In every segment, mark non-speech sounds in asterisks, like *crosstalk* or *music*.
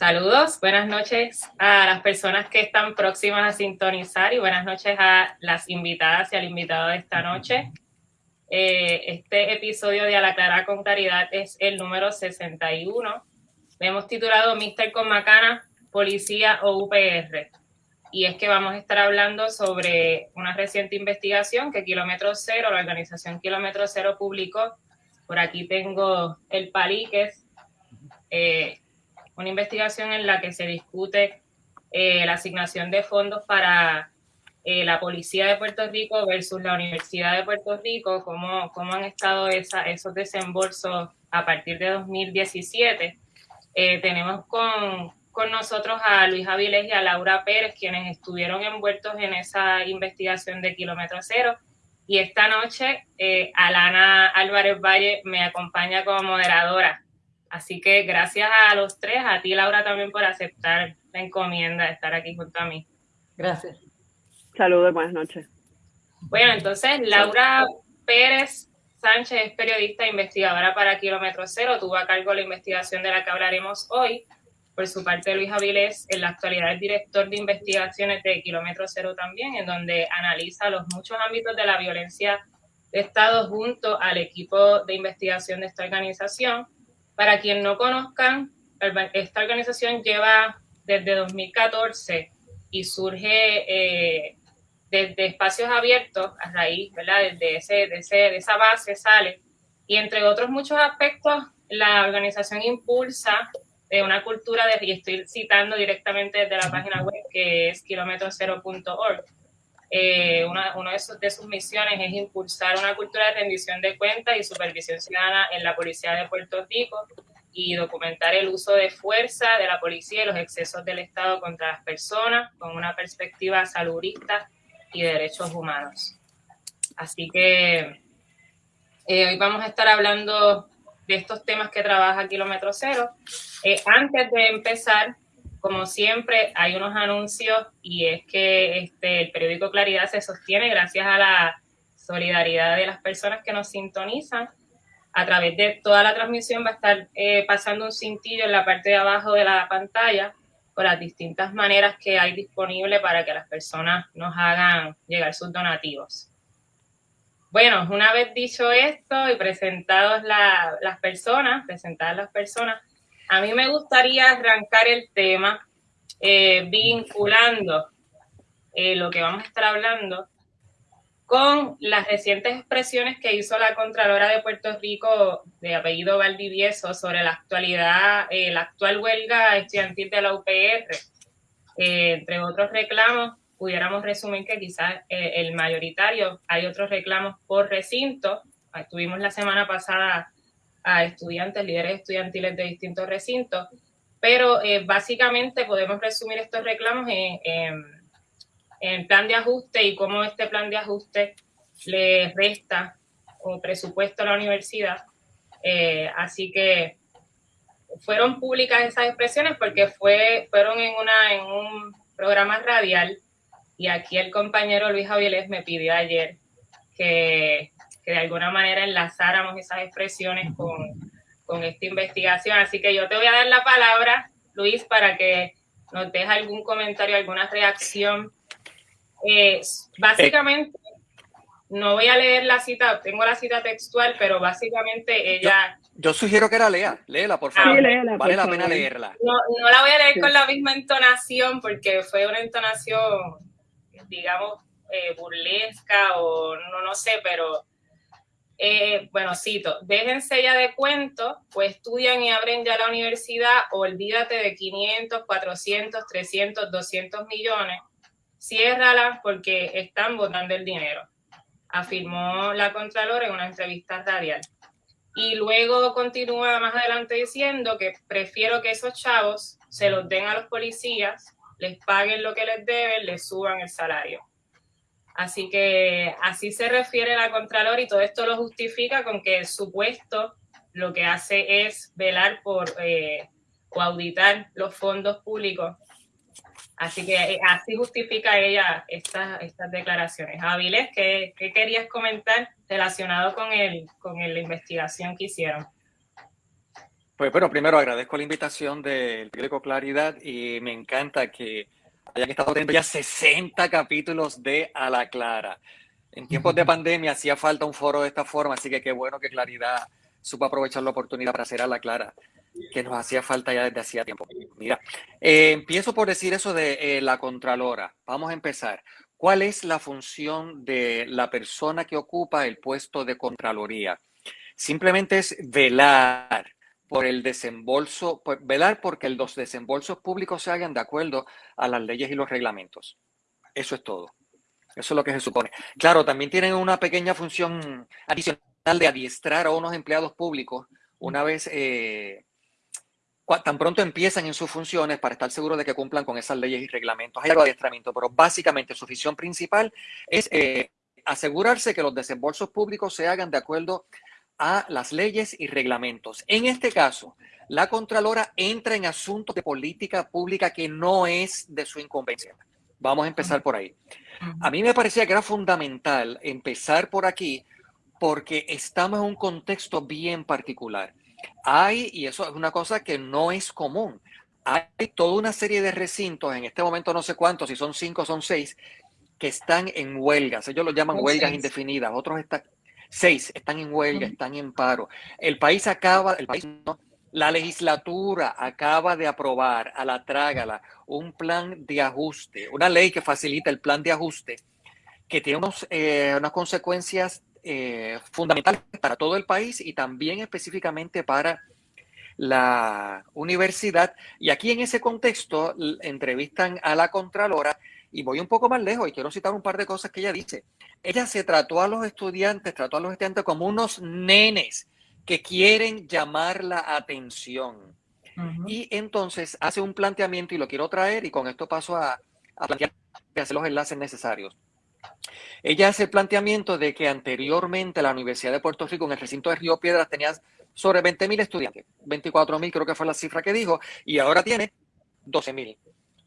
Saludos, buenas noches a las personas que están próximas a sintonizar y buenas noches a las invitadas y al invitado de esta noche. Eh, este episodio de A la Clara con Caridad es el número 61. Le hemos titulado Mister con Macana, Policía o UPR. Y es que vamos a estar hablando sobre una reciente investigación que Kilómetro Cero, la organización Kilómetro Cero publicó. Por aquí tengo el paliques. Eh, una investigación en la que se discute eh, la asignación de fondos para eh, la Policía de Puerto Rico versus la Universidad de Puerto Rico, cómo, cómo han estado esos desembolsos a partir de 2017. Eh, tenemos con, con, nosotros a Luis Avilés y a Laura Pérez, quienes estuvieron envueltos en esa investigación de Kilómetro Cero. Y esta noche, Alana Álvarez Valle me acompaña como moderadora. Así que gracias a los tres, a ti Laura también por aceptar la encomienda de estar aquí junto a mí. Gracias. Saludos, buenas noches. Bueno, entonces Laura Pérez Sánchez es periodista e investigadora para Kilómetro Cero, tuvo a cargo la investigación de la que hablaremos hoy. Por su parte, Luis Avilés, en la actualidad es director de investigaciones de Kilómetro Cero también, en donde analiza los muchos ámbitos de la violencia de Estado junto al equipo de investigación de esta organización. Para quien no conozcan, esta organización lleva desde 2014 y surge eh, desde espacios abiertos a raíz, ¿verdad? Desde ese, de, ese, de esa base sale. Y entre otros muchos aspectos, la organización impulsa de una cultura de, y estoy citando directamente desde la página web que es kilometrocero.org, eh, una, una de, sus, de, sus, misiones es impulsar una cultura de rendición de cuentas y supervisión ciudadana en la Policía de Puerto Rico y documentar el uso de fuerza de la policía y los excesos del Estado contra las personas con una perspectiva saludista y de derechos humanos. Así que eh, hoy vamos a estar hablando de estos temas que trabaja Kilómetro Cero. Eh, antes de empezar, como siempre, hay unos anuncios y es que este, el periódico Claridad se sostiene gracias a la solidaridad de las personas que nos sintonizan. A través de toda la transmisión va a estar eh, pasando un cintillo en la parte de abajo de la pantalla con las distintas maneras que hay disponible para que las personas nos hagan llegar sus donativos. Bueno, una vez dicho esto y presentados las personas, presentadas las personas, a mí me gustaría arrancar el tema eh, vinculando eh, lo que vamos a estar hablando con las recientes expresiones que hizo la Contralora de Puerto Rico de apellido Valdivieso sobre la actualidad, eh, la actual huelga estudiantil de la UPR. entre otros reclamos, pudiéramos resumir que quizás el mayoritario, hay otros reclamos por recinto. Estuvimos la semana pasada a estudiantes, líderes estudiantiles de distintos recintos, pero eh, básicamente podemos resumir estos reclamos en, en, plan de ajuste y cómo este plan de ajuste le resta un presupuesto a la universidad. Eh, así que fueron públicas esas expresiones porque fue, fueron en, una, en un programa radial y aquí el compañero Luis Javieles me pidió ayer que que de alguna manera enlazáramos esas expresiones con, con esta investigación. Así que yo te voy a dar la palabra, Luis, para que nos dejes algún comentario, alguna reacción. Eh, básicamente, no voy a leer la cita, tengo la cita textual, pero básicamente ella... Yo, sugiero que la lea, léela por favor, vale la pena leerla. No, no, la voy a leer con la misma entonación porque fue una entonación, digamos, eh, burlesca o no, no sé, pero eh, bueno, cito, déjense ya de cuentos, pues estudian y abren ya la universidad, olvídate de 500, 400, 300, 200 millones, ciérrala porque están botando el dinero, afirmó la Contralora en una entrevista radial. Y luego continúa más adelante diciendo que prefiero que esos chavos se los den a los policías, les paguen lo que les deben, les suban el salario. Así que así se refiere la Contralor y todo esto lo justifica con que su puesto lo que hace es velar por eh, auditar los fondos públicos. Así que eh, así justifica ella estas, estas declaraciones. Avilés, ¿qué, ¿qué, querías comentar relacionado con, el, con la investigación que hicieron? Pues bueno, primero agradezco la invitación del periódico Claridad y me encanta que hayan estado teniendo ya 60 capítulos de A la Clara. En tiempos de pandemia hacía falta un foro de esta forma, así que qué bueno que Claridad supo aprovechar la oportunidad para hacer A la Clara, que nos hacía falta ya desde hacía tiempo. Mira, eh, empiezo por decir eso de eh, la Contralora. Vamos a empezar. ¿Cuál es la función de la persona que ocupa el puesto de Contraloría? Simplemente es velar por el desembolso, velar porque los desembolsos públicos se hagan de acuerdo a las leyes y los reglamentos. Eso es todo. Eso es lo que se supone. Claro, también tienen una pequeña función adicional de adiestrar a unos empleados públicos una vez, eh, tan pronto empiezan en sus funciones para estar seguros de que cumplan con esas leyes y reglamentos. Hay algo de adiestramiento, pero básicamente su función principal es eh, asegurarse que los desembolsos públicos se hagan de acuerdo a las leyes y reglamentos. En este caso, la Contralora entra en asuntos de política pública que no es de su incumbencia. Vamos a empezar por ahí. A mí me parecía que era fundamental empezar por aquí porque estamos en un contexto bien particular. Hay, y eso es una cosa que no es común, hay toda una serie de recintos, en este momento no sé cuántos, si son cinco o son seis, que están en huelgas. Ellos lo llaman huelgas indefinidas, otros están, Seis están en huelga, están en paro. El país acaba, el país no, la legislatura acaba de aprobar a la trágala un plan de ajuste, una ley que facilita el plan de ajuste, que tiene eh, unas consecuencias eh, fundamentales para todo el país y también específicamente para la universidad. Y aquí en ese contexto entrevistan a la Contralora y voy un poco más lejos y quiero citar un par de cosas que ella dice. Ella se trató a los estudiantes, trató a los estudiantes como unos nenes que quieren llamar la atención. Y entonces hace un planteamiento y lo quiero traer y con esto paso a, a plantear hacer los enlaces necesarios. Ella hace el planteamiento de que anteriormente la Universidad de Puerto Rico en el recinto de Río Piedras tenía sobre 20 mil estudiantes, 24 mil creo que fue la cifra que dijo, y ahora tiene 12 mil.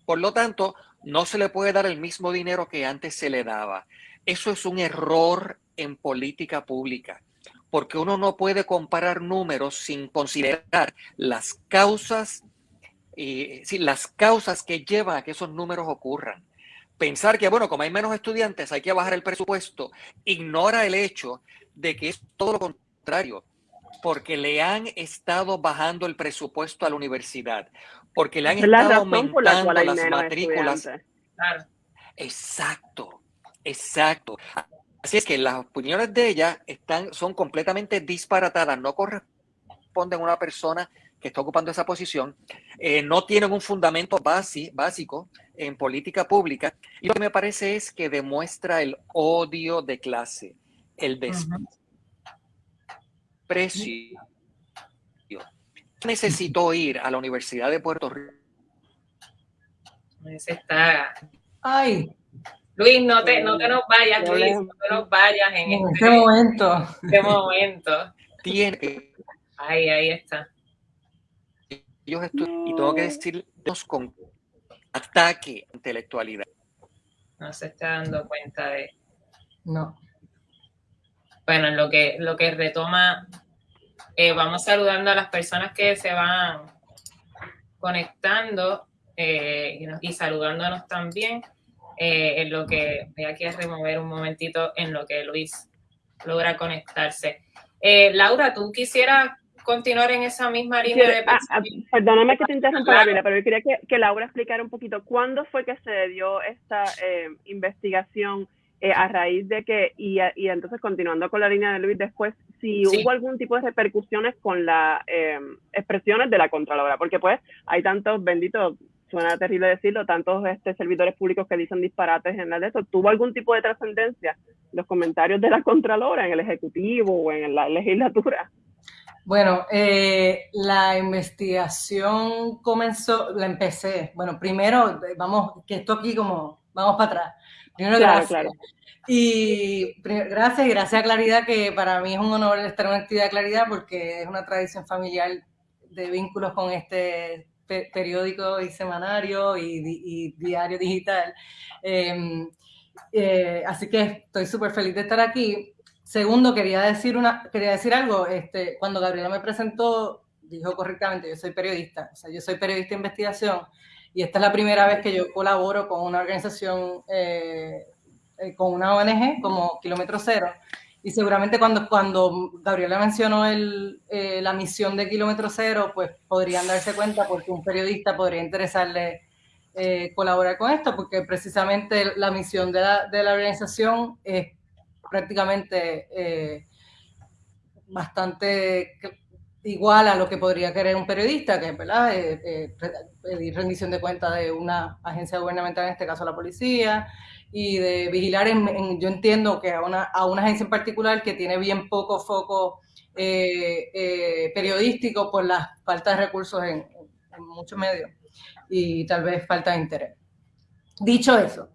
Por lo tanto, no se le puede dar el mismo dinero que antes se le daba. Eso es un error en política pública, porque uno no puede comparar números sin considerar las causas, eh, las causas que llevan a que esos números ocurran. Pensar que, bueno, como hay menos estudiantes, hay que bajar el presupuesto, ignora el hecho de que es todo lo contrario porque le han estado bajando el presupuesto a la universidad, porque le han estado aumentando las matrículas. Exacto, exacto. Así es que las opiniones de ella están, son completamente disparatadas, no corresponden a una persona que está ocupando esa posición, eh, no tienen un fundamento básico en política pública, y lo que me parece es que demuestra el odio de clase, el desprecio precio. Necesito ir a la Universidad de Puerto Rico. Ese está. Ay. Luis, no te, no te nos vayas, Luis, no te nos vayas en, este, este, momento. Este momento. Tiene. Ahí, ahí está. Yo estoy, y tengo que decirlos con ataque intelectualidad. No se está dando cuenta de. No. Bueno, lo que, lo que retoma eh, vamos saludando a las personas que se van conectando eh, y, saludándonos también. Eh, en lo que voy aquí a remover un momentito en lo que Luis logra conectarse. Laura, ¿tú quisieras continuar en esa misma línea de ah, ah, Perdóname que te interrumpa, pero yo quería que, que, Laura explicara un poquito cuándo fue que se dio esta investigación eh, a raíz de que, y, y, entonces continuando con la línea de Luis después, si hubo algún tipo de repercusiones con las eh, expresiones de la Contralora, porque pues hay tantos benditos, suena terrible decirlo, tantos este, servidores públicos que dicen disparates en la de eso, ¿tuvo algún tipo de trascendencia los comentarios de la Contralora en el Ejecutivo o en la legislatura? Bueno, eh, la investigación comenzó, la empecé, bueno, primero, vamos, que esto aquí como, vamos para atrás Primero, gracias. Y gracias y gracias a Claridad, que para mí es un honor estar en una actividad de Claridad porque es una tradición familiar de vínculos con este periódico y semanario y, diario digital. Em, eh, así que estoy súper feliz de estar aquí. Segundo, quería decir, una, quería decir algo. Este, cuando Gabriela me presentó, dijo correctamente, yo soy periodista, o sea, yo soy periodista de investigación y esta es la primera vez que yo colaboro con una organización, eh, eh, con una ONG como Kilómetro Cero. Y seguramente cuando, cuando Gabriela mencionó eh, la misión de Kilómetro Cero, pues podrían darse cuenta porque un periodista podría interesarle colaborar con esto, porque precisamente la misión de la organización es prácticamente bastante igual a lo que podría querer un periodista, que es ¿verdad? Eh, eh, pedir rendición de cuentas de una agencia gubernamental, en este caso la policía, y de vigilar, en, yo entiendo que a una, a una, agencia en particular que tiene bien poco foco eh, periodístico por la falta de recursos en, en, muchos medios y tal vez falta de interés. Dicho eso,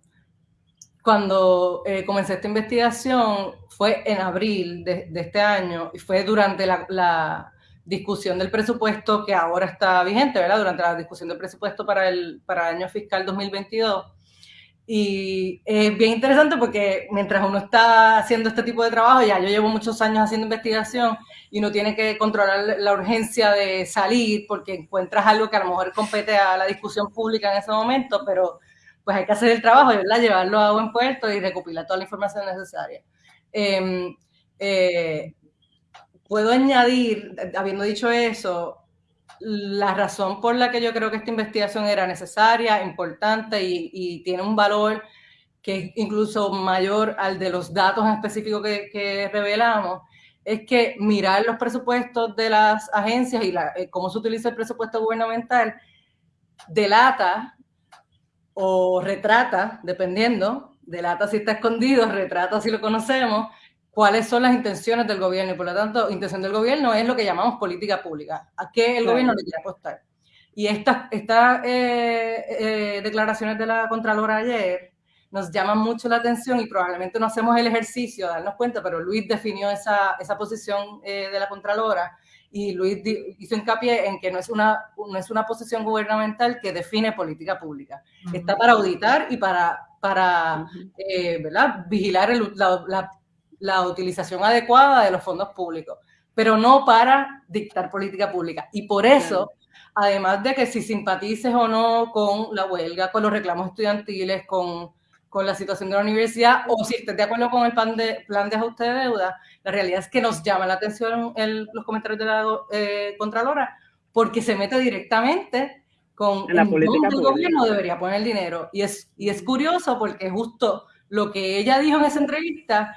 cuando comencé esta investigación fue en abril de, este año y fue durante la discusión del presupuesto que ahora está vigente, ¿verdad? Durante la discusión del presupuesto para el, para el año fiscal 2022. Y es bien interesante porque mientras uno está haciendo este tipo de trabajo, ya yo llevo muchos años haciendo investigación y uno tiene que controlar la urgencia de salir porque encuentras algo que a lo mejor compete a la discusión pública en ese momento, pero pues hay que hacer el trabajo, ¿verdad? Llevarlo a buen puerto y recopilar toda la información necesaria. Em, eh, Puedo añadir, habiendo dicho eso, la razón por la que yo creo que esta investigación era necesaria, importante y, tiene un valor que es incluso mayor al de los datos específicos que, revelamos, es que mirar los presupuestos de las agencias y eh, cómo se utiliza el presupuesto gubernamental delata o retrata, dependiendo, delata si está escondido, retrata si lo conocemos, cuáles son las intenciones del gobierno y por lo tanto, intención del gobierno es lo que llamamos política pública, a qué el gobierno le quiere apostar. Y estas esta, eh, eh, declaraciones de la Contralora ayer nos llaman mucho la atención y probablemente no hacemos el ejercicio de darnos cuenta, pero Luis definió esa, esa posición eh, de la Contralora y Luis hizo hincapié en que no es una, no es una posición gubernamental que define política pública. Está para auditar y para, para ¿verdad? vigilar el, la, la utilización adecuada de los fondos públicos, pero no para dictar política pública. Y por eso, además de que si simpatices o no con la huelga, con los reclamos estudiantiles, con, con la situación de la universidad, o si estés de acuerdo con el plan de, plan de ajuste de deuda, la realidad es que nos llama la atención los comentarios de la eh, Contralora, porque se mete directamente con la política el gobierno debería poner el dinero. Y es, y es curioso porque justo lo que ella dijo en esa entrevista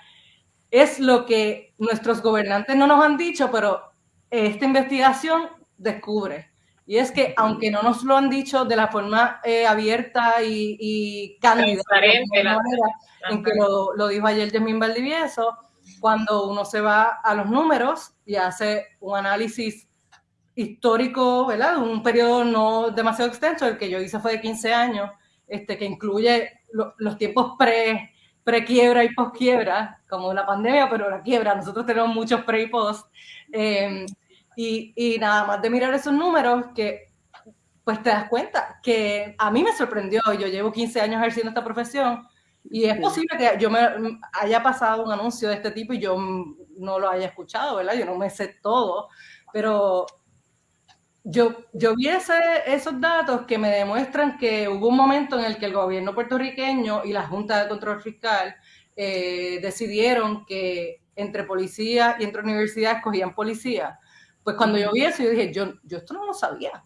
es lo que nuestros gobernantes no nos han dicho, pero esta investigación descubre. Y es que, aunque no nos lo han dicho de la forma eh, abierta y, y cándida, en que lo, lo, dijo ayer Jemín Valdivieso, cuando uno se va a los números y hace un análisis histórico, ¿verdad? Un periodo no demasiado extenso, el que yo hice fue de 15 años, este, que incluye los tiempos pre pre-quiebra y post-quiebra, como la pandemia, pero la quiebra, nosotros tenemos muchos pre y post. Em, y, y, nada más de mirar esos números, que pues te das cuenta que a mí me sorprendió, yo llevo 15 años ejerciendo esta profesión y es posible que yo me haya pasado un anuncio de este tipo y yo no lo haya escuchado, ¿verdad? Yo no me sé todo, pero yo, yo vi esos datos que me demuestran que hubo un momento en el que el gobierno puertorriqueño y la Junta de Control Fiscal eh, decidieron que entre policía y entre universidades escogían policía. Pues cuando yo vi eso, yo dije, yo, yo esto no lo sabía.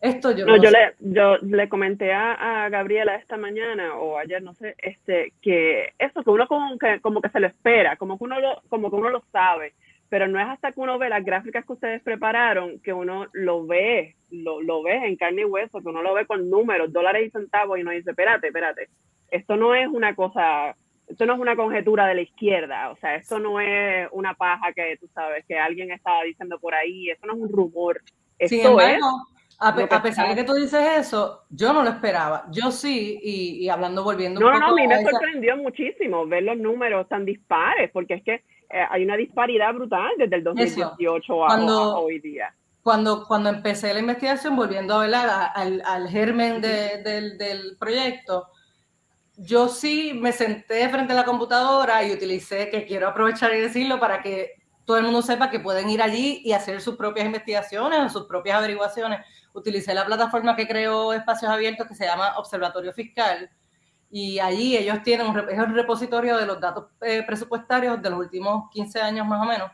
Esto yo no, yo, le, yo le comenté a, Gabriela esta mañana o ayer, no sé, este, que eso que uno como que, como que se lo espera, como que uno lo, como que uno lo sabe pero no es hasta que uno ve las gráficas que ustedes prepararon que uno lo ve, lo, lo ve en carne y hueso, que uno lo ve con números, dólares y centavos y uno dice, espérate, espérate, esto no es una cosa, esto no es una conjetura de la izquierda, o sea, esto no es una paja que tú sabes, que alguien estaba diciendo por ahí, esto no es un rumor, esto es... A, pesar de que tú dices eso, yo no lo esperaba. Yo sí, y, hablando, volviendo no, un poco... No, no, a mí me sorprendió muchísimo ver los números tan dispares, porque es que eh, hay una disparidad brutal desde el 2018 a, hoy día. Cuando, cuando empecé la investigación, volviendo a hablar al, al germen del, del proyecto, yo sí me senté frente a la computadora y utilicé, que quiero aprovechar y decirlo para que todo el mundo sepa que pueden ir allí y hacer sus propias investigaciones o sus propias averiguaciones. Utilicé la plataforma que creó Espacios Abiertos que se llama Observatorio Fiscal y allí ellos tienen un, repositorio de los datos eh, presupuestarios de los últimos 15 años más o menos,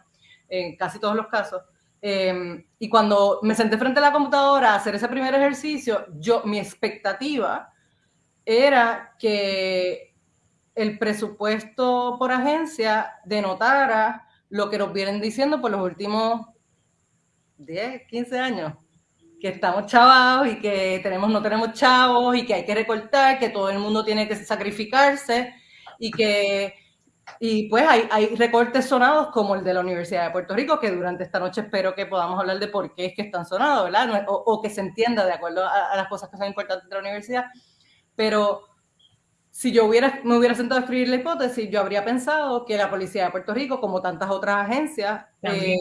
en casi todos los casos. Em, y cuando me senté frente a la computadora a hacer ese primer ejercicio, yo, mi expectativa era que el presupuesto por agencia denotara lo que nos vienen diciendo por los últimos 10, 15 años, que estamos chavados y que tenemos, no tenemos chavos y que hay que recortar, que todo el mundo tiene que sacrificarse y que y pues hay, recortes sonados como el de la Universidad de Puerto Rico, que durante esta noche espero que podamos hablar de por qué es que están sonados, ¿verdad? O, o que se entienda de acuerdo a, a, las cosas que son importantes de la universidad. Pero si yo hubiera, me hubiera sentado a escribir la hipótesis, yo habría pensado que la Policía de Puerto Rico, como tantas otras agencias, eh,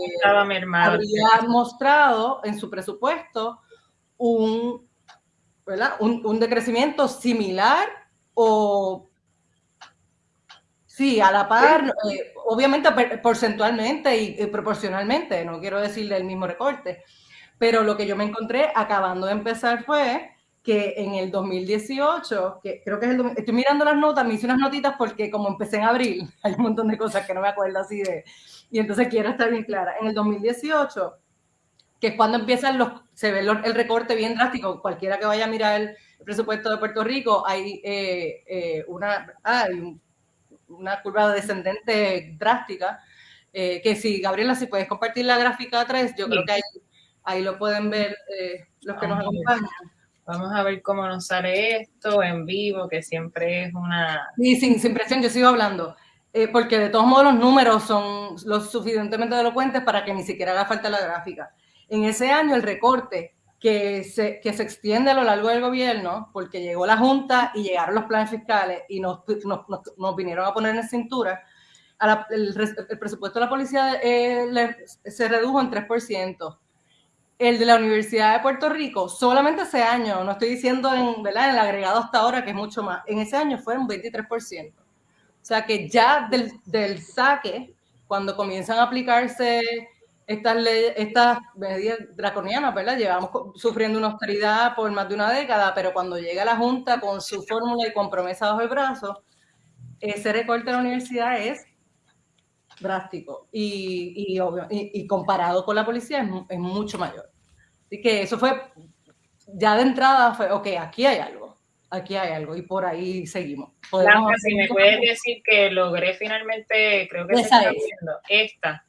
habría mostrado en su presupuesto un, ¿verdad? un, un decrecimiento similar o Sí, a la par, eh, obviamente porcentualmente y, proporcionalmente, no quiero decirle el mismo recorte, pero lo que yo me encontré acabando de empezar fue que en el 2018, que creo que es el, estoy mirando las notas, me hice unas notitas porque como empecé en abril, *laughs* hay un montón de cosas que no me acuerdo así de, y entonces quiero estar bien clara. En el 2018, que es cuando empiezan los, se ve el recorte bien drástico, cualquiera que vaya a mirar el presupuesto de Puerto Rico, hay eh, eh, una, hay un una curva descendente drástica, eh, que si, Gabriela, si puedes compartir la gráfica 3, yo creo que ahí, ahí, lo pueden ver eh, los que nos acompañan. Vamos a ver cómo nos sale esto en vivo, que siempre es una... Sí, sin, sin presión, yo sigo hablando. Eh, porque de todos modos los números son lo suficientemente elocuentes para que ni siquiera haga falta la gráfica. En ese año el recorte que se, que se extiende a lo largo del gobierno, porque llegó la Junta y llegaron los planes fiscales y nos, nos, nos, vinieron a poner en cintura, el, el, presupuesto de la policía eh, se redujo en 3%. El de la Universidad de Puerto Rico, solamente ese año, no estoy diciendo en, ¿verdad? en el agregado hasta ahora, que es mucho más, en ese año fue un 23%. O sea que ya del, saque, cuando comienzan a aplicarse estas, estas medidas draconianas, ¿verdad? Llevamos sufriendo una austeridad por más de una década, pero cuando llega la Junta con su fórmula y con promesa bajo el brazo, ese recorte de la universidad es drástico y, y, comparado con la policía es, es, mucho mayor. Así que eso fue, ya de entrada fue, ok, aquí hay algo, aquí hay algo y por ahí seguimos. Si me puedes decir que logré finalmente, creo que esa se está viendo, esta.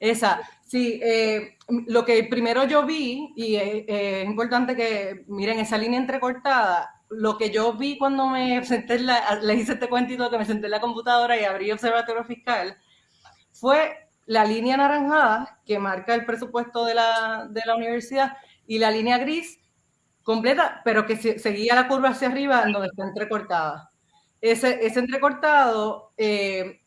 Esa, Sí, eh, lo que primero yo vi, y es importante que miren esa línea entrecortada, lo que yo vi cuando me senté, en la, le hice este cuentito que me senté en la computadora y abrí Observatorio Fiscal, fue la línea naranjada que marca el presupuesto de la, de la universidad y la línea gris completa, pero que seguía la curva hacia arriba donde está entrecortada. Ese, ese entrecortado eh,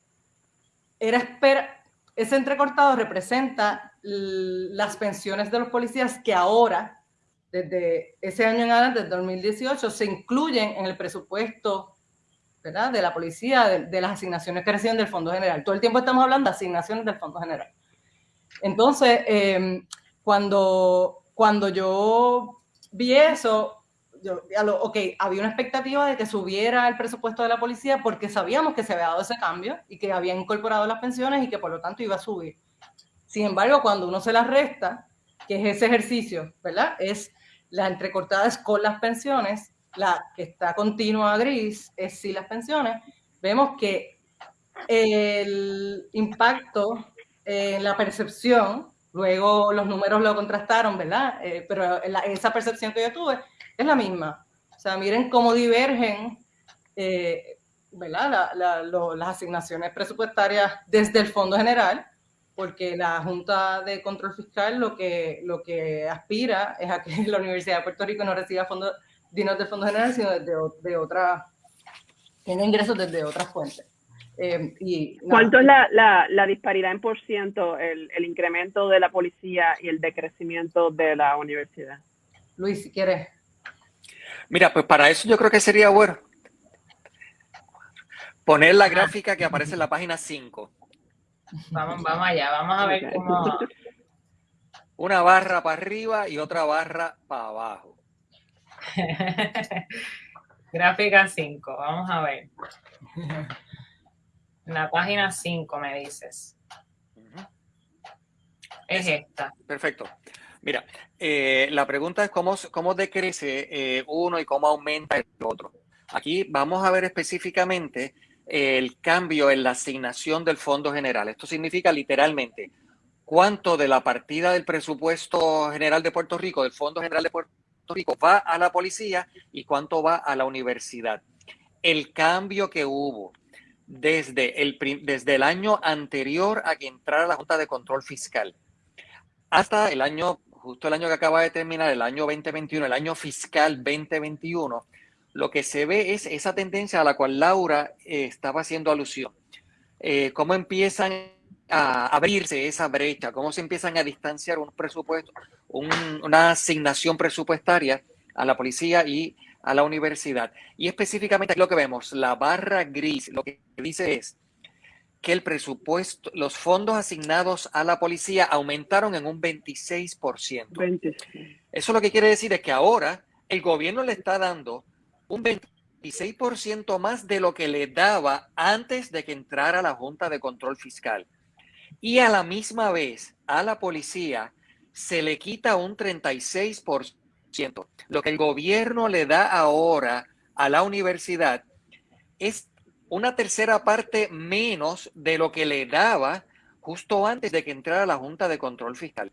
era espera ese entrecortado representa las pensiones de los policías que ahora, desde ese año en adelante, desde 2018, se incluyen en el presupuesto de la policía, de, las asignaciones que reciben del Fondo General. Todo el tiempo estamos hablando de asignaciones del Fondo General. Entonces, em, cuando, cuando yo vi eso, yo, ok, había una expectativa de que subiera el presupuesto de la policía porque sabíamos que se había dado ese cambio y que habían incorporado las pensiones y que por lo tanto iba a subir. Sin embargo, cuando uno se las resta, que es ese ejercicio, ¿verdad? Es la entrecortadas con las pensiones, la que está continua gris es sí las pensiones, vemos que el impacto en la percepción, luego los números lo contrastaron, ¿verdad? Eh, pero esa percepción que yo tuve es la misma. O sea, miren cómo divergen eh, ¿verdad? las asignaciones presupuestarias desde el Fondo General, porque la Junta de Control Fiscal lo que, lo que aspira es a que *laughs* la Universidad de Puerto Rico no reciba fondos, dinero del Fondo General, sino desde de otra, tiene ingresos desde otras fuentes. Eh, y, ¿Cuánto es la, la, la, disparidad en por ciento, el, el, incremento de la policía y el decrecimiento de la universidad? Luis, si quieres. Mira, pues para eso yo creo que sería bueno poner la gráfica que aparece en la página 5. Vamos, vamos allá, vamos a ver cómo... Una barra para arriba y otra barra para abajo. *laughs* Gráfica 5, vamos a ver. La página 5 me dices. Es esta. Perfecto. Mira, eh, la pregunta es cómo, cómo decrece eh, uno y cómo aumenta el otro. Aquí vamos a ver específicamente el cambio en la asignación del Fondo General. Esto significa literalmente cuánto de la partida del presupuesto general de Puerto Rico, del Fondo General de Puerto Rico, va a la policía y cuánto va a la universidad. El cambio que hubo desde el, desde el año anterior a que entrara la Junta de Control Fiscal hasta el año, justo el año que acaba de terminar, el año 2021, el año fiscal 2021, lo que se ve es esa tendencia a la cual Laura eh, estaba haciendo alusión. Eh, cómo empiezan a abrirse esa brecha, cómo se empiezan a distanciar un presupuesto, una asignación presupuestaria a la policía y a la universidad. Y específicamente aquí lo que vemos, la barra gris, lo que dice es que el presupuesto, los fondos asignados a la policía aumentaron en un 26%. 26. Eso lo que quiere decir es que ahora el gobierno le está dando un 26% más de lo que le daba antes de que entrara la Junta de Control Fiscal. Y a la misma vez, a la policía se le quita un 36%. Lo que el gobierno le da ahora a la universidad es una tercera parte menos de lo que le daba justo antes de que entrara la Junta de Control Fiscal.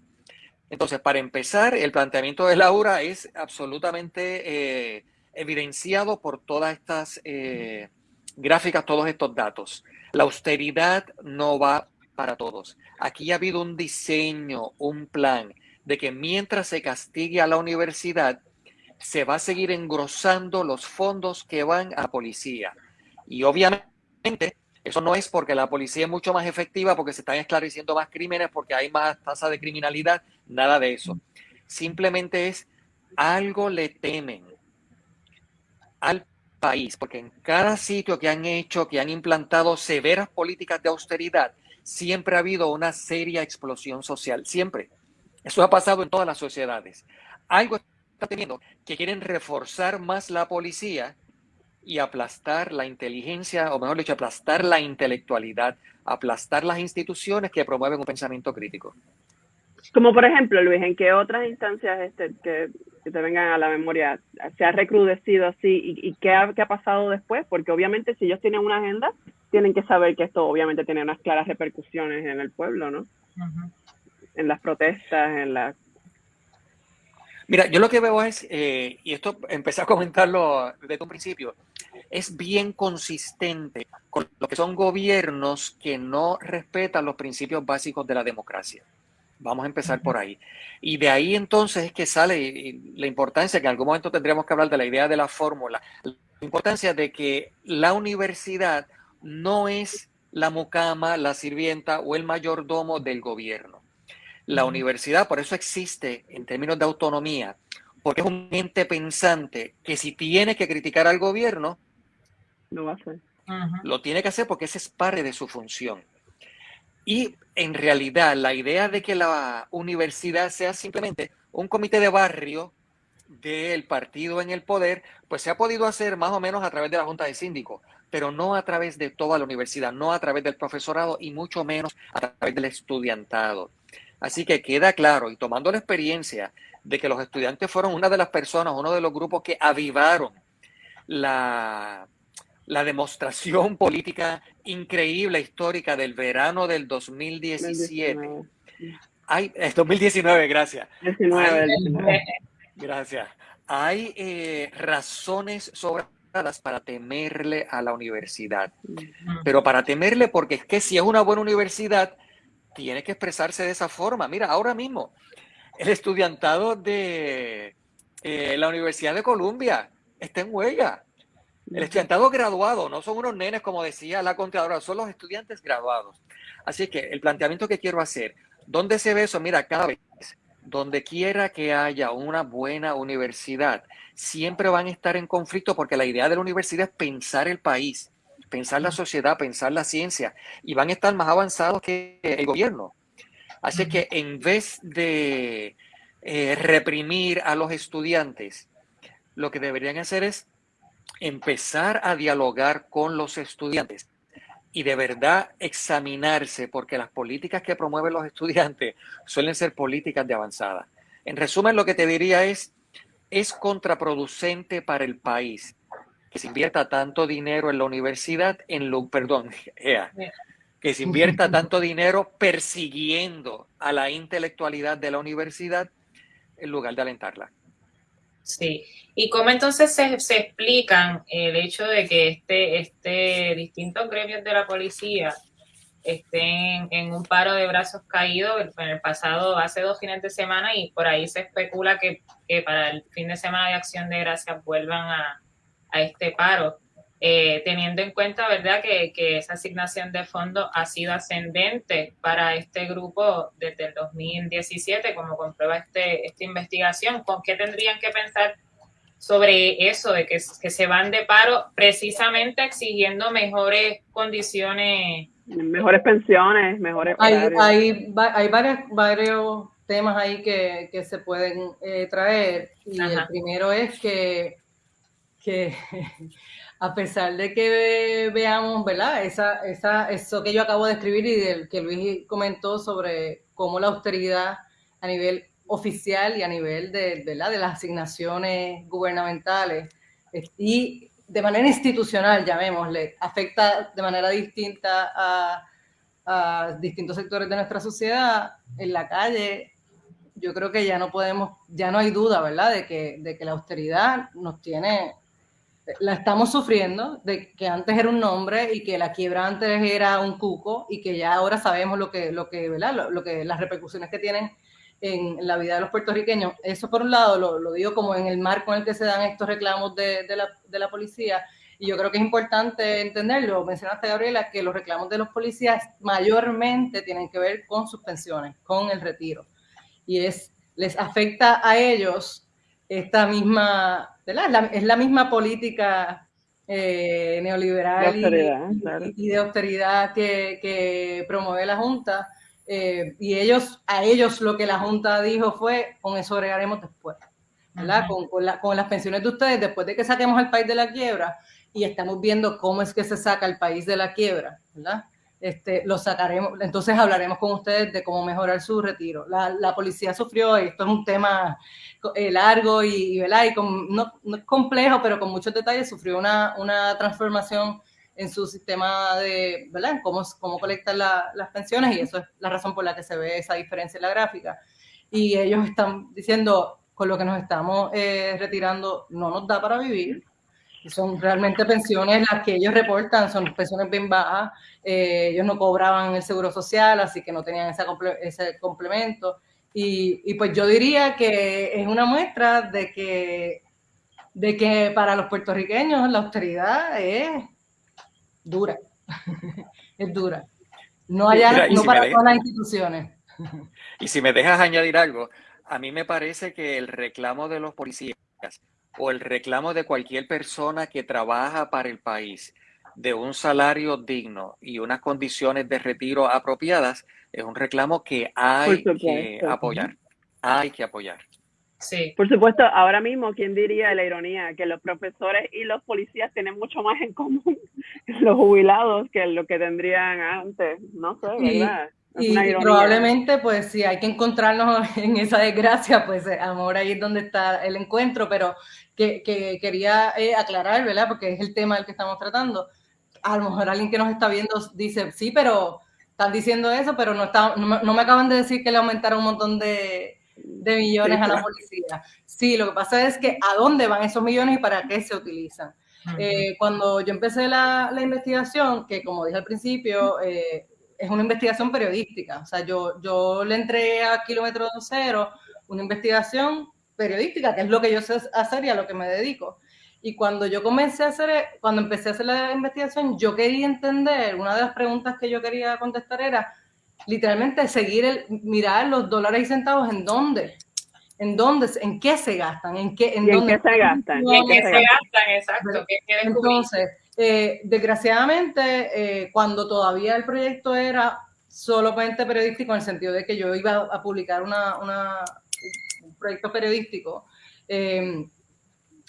Entonces, para empezar, el planteamiento de Laura es absolutamente eh, evidenciado por todas estas eh, gráficas, todos estos datos. La austeridad no va para todos. Aquí ha habido un diseño, un plan de que mientras se castigue a la universidad, se va a seguir engrosando los fondos que van a policía. Y obviamente eso no es porque la policía es mucho más efectiva, porque se están esclareciendo más crímenes, porque hay más tasa de criminalidad, nada de eso. Simplemente es algo le temen al país, porque en cada sitio que han hecho, que han implantado severas políticas de austeridad, siempre ha habido una seria explosión social, siempre. Eso ha pasado en todas las sociedades. Algo está teniendo que quieren reforzar más la policía y aplastar la inteligencia, o mejor dicho, aplastar la intelectualidad, aplastar las instituciones que promueven un pensamiento crítico. Como por ejemplo, Luis, ¿en qué otras instancias este, que, te vengan a la memoria se ha recrudecido así y, qué, ha, qué, ha, pasado después? Porque obviamente si ellos tienen una agenda, tienen que saber que esto obviamente tiene unas claras repercusiones en el pueblo, ¿no? En las protestas, en la... Mira, yo lo que veo es, eh, y esto empecé a comentarlo desde un principio, es bien consistente con lo que son gobiernos que no respetan los principios básicos de la democracia. Vamos a empezar por ahí. Y de ahí entonces es que sale la importancia, que en algún momento tendríamos que hablar de la idea de la fórmula, la importancia de que la universidad no es la mucama, la sirvienta o el mayordomo del gobierno. La universidad, por eso existe en términos de autonomía, porque es un ente pensante que si tiene que criticar al gobierno, lo va a hacer. Lo tiene que hacer porque ese es parte de su función. Y en realidad la idea de que la universidad sea simplemente un comité de barrio del partido en el poder, pues se ha podido hacer más o menos a través de la Junta de Síndicos, pero no a través de toda la universidad, no a través del profesorado y mucho menos a través del estudiantado. Así que queda claro, y tomando la experiencia de que los estudiantes fueron una de las personas, uno de los grupos que avivaron la, la demostración política increíble, histórica del verano del 2017. Hay, es 2019, gracias. gracias. Hay eh, razones sobradas para temerle a la universidad, pero para temerle porque es que si es una buena universidad, tiene que expresarse de esa forma. Mira, ahora mismo, el estudiantado de eh, la Universidad de Columbia está en huelga el estudiantado graduado no son unos nenes, como decía la contadora, son los estudiantes graduados. Así que el planteamiento que quiero hacer, ¿dónde se ve eso? Mira, cada vez, donde quiera que haya una buena universidad, siempre van a estar en conflicto porque la idea de la universidad es pensar el país. pensar la sociedad, pensar la ciencia, y van a estar más avanzados que el gobierno. Así que en vez de eh, reprimir a los estudiantes, lo que deberían hacer es empezar a dialogar con los estudiantes y de verdad examinarse, porque las políticas que promueven los estudiantes suelen ser políticas de avanzada. En resumen, lo que te diría es, es contraproducente para el país que se invierta tanto dinero en la universidad, en lo, perdón, *laughs* que se invierta *laughs* tanto dinero persiguiendo a la intelectualidad de la universidad en lugar de alentarla. Sí, y cómo entonces se, se explican el hecho de que este, este distintos gremios de la policía estén en un paro de brazos caídos en el pasado, hace dos fines de semana, y por ahí se especula que, que para el fin de semana de acción de gracias vuelvan a, a este paro. Eh, teniendo en cuenta, ¿verdad?, que, que, esa asignación de fondos ha sido ascendente para este grupo desde el 2017, como comprueba este, esta investigación. ¿Con qué tendrían que pensar sobre eso, de que, que se van de paro precisamente exigiendo mejores condiciones? Mejores pensiones, mejores... Hay, hay, hay varios, varios temas ahí que, que se pueden eh, traer y el primero es que, que *laughs* a pesar de que veamos, ¿verdad? Esa, esa, eso que yo acabo de escribir y del que Luis comentó sobre cómo la austeridad a nivel oficial y a nivel de, ¿verdad? de las asignaciones gubernamentales y de manera institucional, llamémosle, afecta de manera distinta a, a distintos sectores de nuestra sociedad, en la calle, yo creo que ya no podemos, ya no hay duda, ¿verdad?, de que, de que la austeridad nos tiene la estamos sufriendo, de que antes era un nombre y que la quiebra antes era un cuco y que ya ahora sabemos lo que, lo que, ¿verdad? Lo, que, las repercusiones que tienen en la vida de los puertorriqueños. Eso por un lado lo, lo digo como en el marco en el que se dan estos reclamos de, de, la, de la policía y yo creo que es importante entenderlo, mencionaste Gabriela, que los reclamos de los policías mayormente tienen que ver con sus pensiones, con el retiro. Y es, les afecta a ellos esta misma, es la misma política eh, neoliberal y, de austeridad que, promueve la Junta. Eh, y ellos, a ellos lo que la Junta dijo fue, con eso agregaremos después, ¿verdad? Con, con, las pensiones de ustedes, después de que saquemos al país de la quiebra, y estamos viendo cómo es que se saca el país de la quiebra, ¿verdad? Este, lo sacaremos, entonces hablaremos con ustedes de cómo mejorar su retiro. La, la policía sufrió, esto es un tema eh, largo y, y no, complejo, pero con muchos detalles, sufrió una, una transformación en su sistema de, ¿verdad? Cómo, cómo colectan la, las pensiones y eso es la razón por la que se ve esa diferencia en la gráfica. Y ellos están diciendo, con lo que nos estamos eh, retirando, no nos da para vivir, son realmente pensiones las que ellos reportan, son pensiones bien bajas, eh, ellos no cobraban el seguro social, así que no tenían ese, ese complemento. Y, y, pues yo diría que es una muestra de que, de que para los puertorriqueños la austeridad es dura, *laughs* es dura. No, haya, no para todas las instituciones. *laughs* Y si me dejas añadir algo, a mí me parece que el reclamo de los policías o el reclamo de cualquier persona que trabaja para el país de un salario digno y unas condiciones de retiro apropiadas es un reclamo que hay que apoyar. Hay que apoyar. Sí. Por supuesto, ahora mismo, ¿quién diría la ironía? Que los profesores y los policías tienen mucho más en común *laughs* los jubilados que lo que tendrían antes. No sé, ¿verdad? Y, probablemente, pues, si hay que encontrarnos *laughs* en esa desgracia, pues, amor, ahí es donde está el encuentro, pero que, que quería eh, aclarar, ¿verdad? Porque es el tema del que estamos tratando. A lo mejor alguien que nos está viendo dice, sí, pero están diciendo eso, pero no, está, no, me acaban de decir que le aumentaron un montón de, de millones a la policía. Sí, lo que pasa es que a dónde van esos millones y para qué se utilizan. Eh, cuando yo empecé la, la, investigación, que como dije al principio, eh, es una investigación periodística. O sea, yo, yo le entré a Kilómetro Cero una investigación periodística, que es lo que yo sé hacer y a lo que me dedico. Y cuando yo comencé a hacer, cuando empecé a hacer la investigación, yo quería entender, una de las preguntas que yo quería contestar era, literalmente, seguir el, mirar los dólares y centavos en dónde, en dónde, en qué se gastan, en qué, en, dónde, se gastan. En qué se gastan, exacto. Entonces, Eh, desgraciadamente, cuando todavía el proyecto era solamente periodístico, en el sentido de que yo iba a publicar un proyecto periodístico,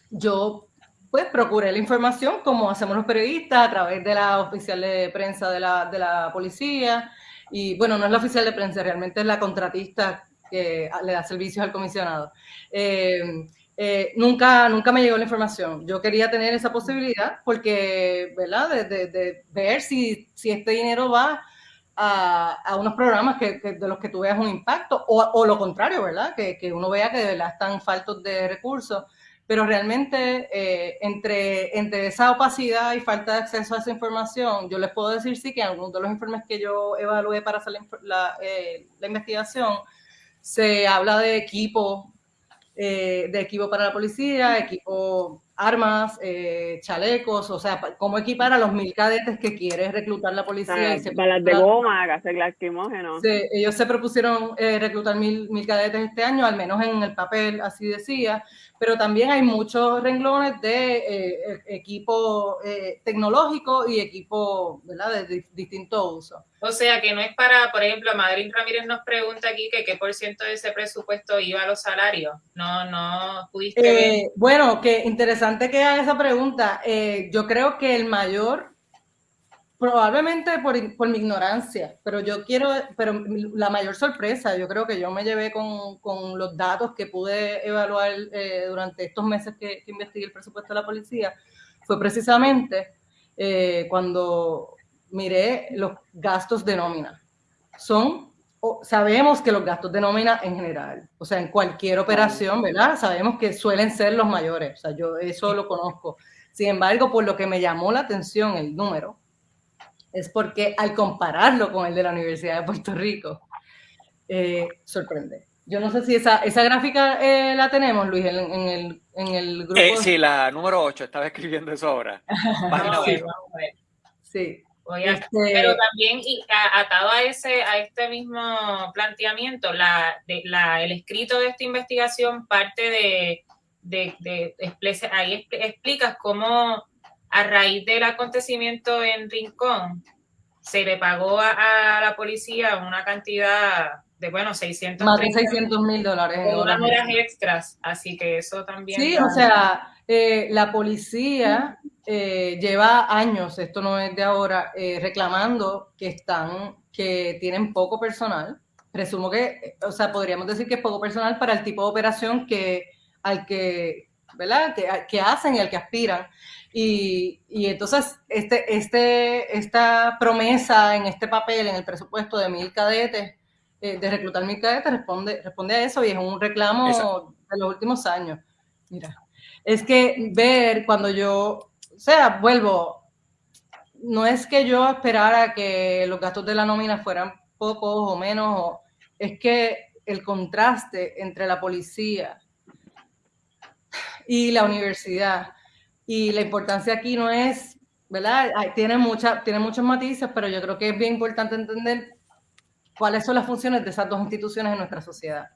yo pues procuré la información como hacemos los periodistas a través de la oficial de prensa de la, de la policía. Y bueno, no es la oficial de prensa, realmente es la contratista que le da servicios al comisionado. Eh, eh, nunca, nunca me llegó la información. Yo quería tener esa posibilidad porque, ¿verdad? De, de, ver si, si, este dinero va a, a unos programas que, de los que tú veas un impacto o, o lo contrario, ¿verdad? Que, que, uno vea que de verdad están faltos de recursos pero realmente eh, entre, entre esa opacidad y falta de acceso a esa información, yo les puedo decir sí que en algunos de los informes que yo evalué para hacer la, eh, la, investigación, se habla de equipo, eh, de equipo para la policía, equipo armas, eh, chalecos, o sea, cómo equipar a los mil cadetes que quiere reclutar la policía. y balas de goma, gases lacrimógenos. Sí, ellos se propusieron eh, reclutar mil, mil cadetes este año, al menos en el papel, así decía, pero también hay muchos renglones de eh, e, equipo tecnológico y equipo ¿verdad? de, distinto uso. O sea, que no es para, por ejemplo, Madrid Ramírez nos pregunta aquí que qué por ciento de ese presupuesto iba a los salarios. No, no pudiste ver. Bueno, que interesante que haga esa pregunta. Eh, yo creo que el mayor, probablemente por, por, mi ignorancia, pero yo quiero, pero la mayor sorpresa, yo creo que yo me llevé con, con los datos que pude evaluar eh, durante estos meses que, que, investigué el presupuesto de la policía, fue precisamente eh, cuando miré los gastos de nómina. Son sabemos que los gastos de nómina en general, o sea, en cualquier operación, ¿verdad? Sabemos que suelen ser los mayores, o sea, yo eso lo conozco. Sin embargo, por lo que me llamó la atención el número, es porque al compararlo con el de la Universidad de Puerto Rico, eh, sorprende. Yo no sé si esa, esa gráfica eh, la tenemos, Luis, en, el, en el grupo. Eh, sí, la número 8, estaba escribiendo eso ahora. *laughs* Página sí, sí. Este pero también y atado a ese a este mismo planteamiento, la, de, la, el escrito de esta investigación parte de, de, de, ahí explicas cómo a raíz del acontecimiento en Rincón se le pagó a, la policía una cantidad de, bueno, 600 Más de 600 mil dólares. unas horas extras, así que eso también. Sí, o sea, eh, la policía eh, lleva años, esto no es de ahora, eh, reclamando que están, que tienen poco personal. Presumo que, o sea, podríamos decir que es poco personal para el tipo de operación que, al que, ¿verdad? Que, que hacen y al que aspiran. Y, y, entonces, este, este, esta promesa en este papel, en el presupuesto de mil cadetes, de reclutar mil cadetes, responde, responde a eso y es un reclamo de los últimos años. Mira es que ver cuando yo, o sea, vuelvo, no es que yo esperara que los gastos de la nómina fueran pocos o menos, es que el contraste entre la policía y la universidad y la importancia aquí no es, ¿verdad? Tiene, mucha, tiene muchos matices, pero yo creo que es bien importante entender cuáles son las funciones de esas dos instituciones en nuestra sociedad,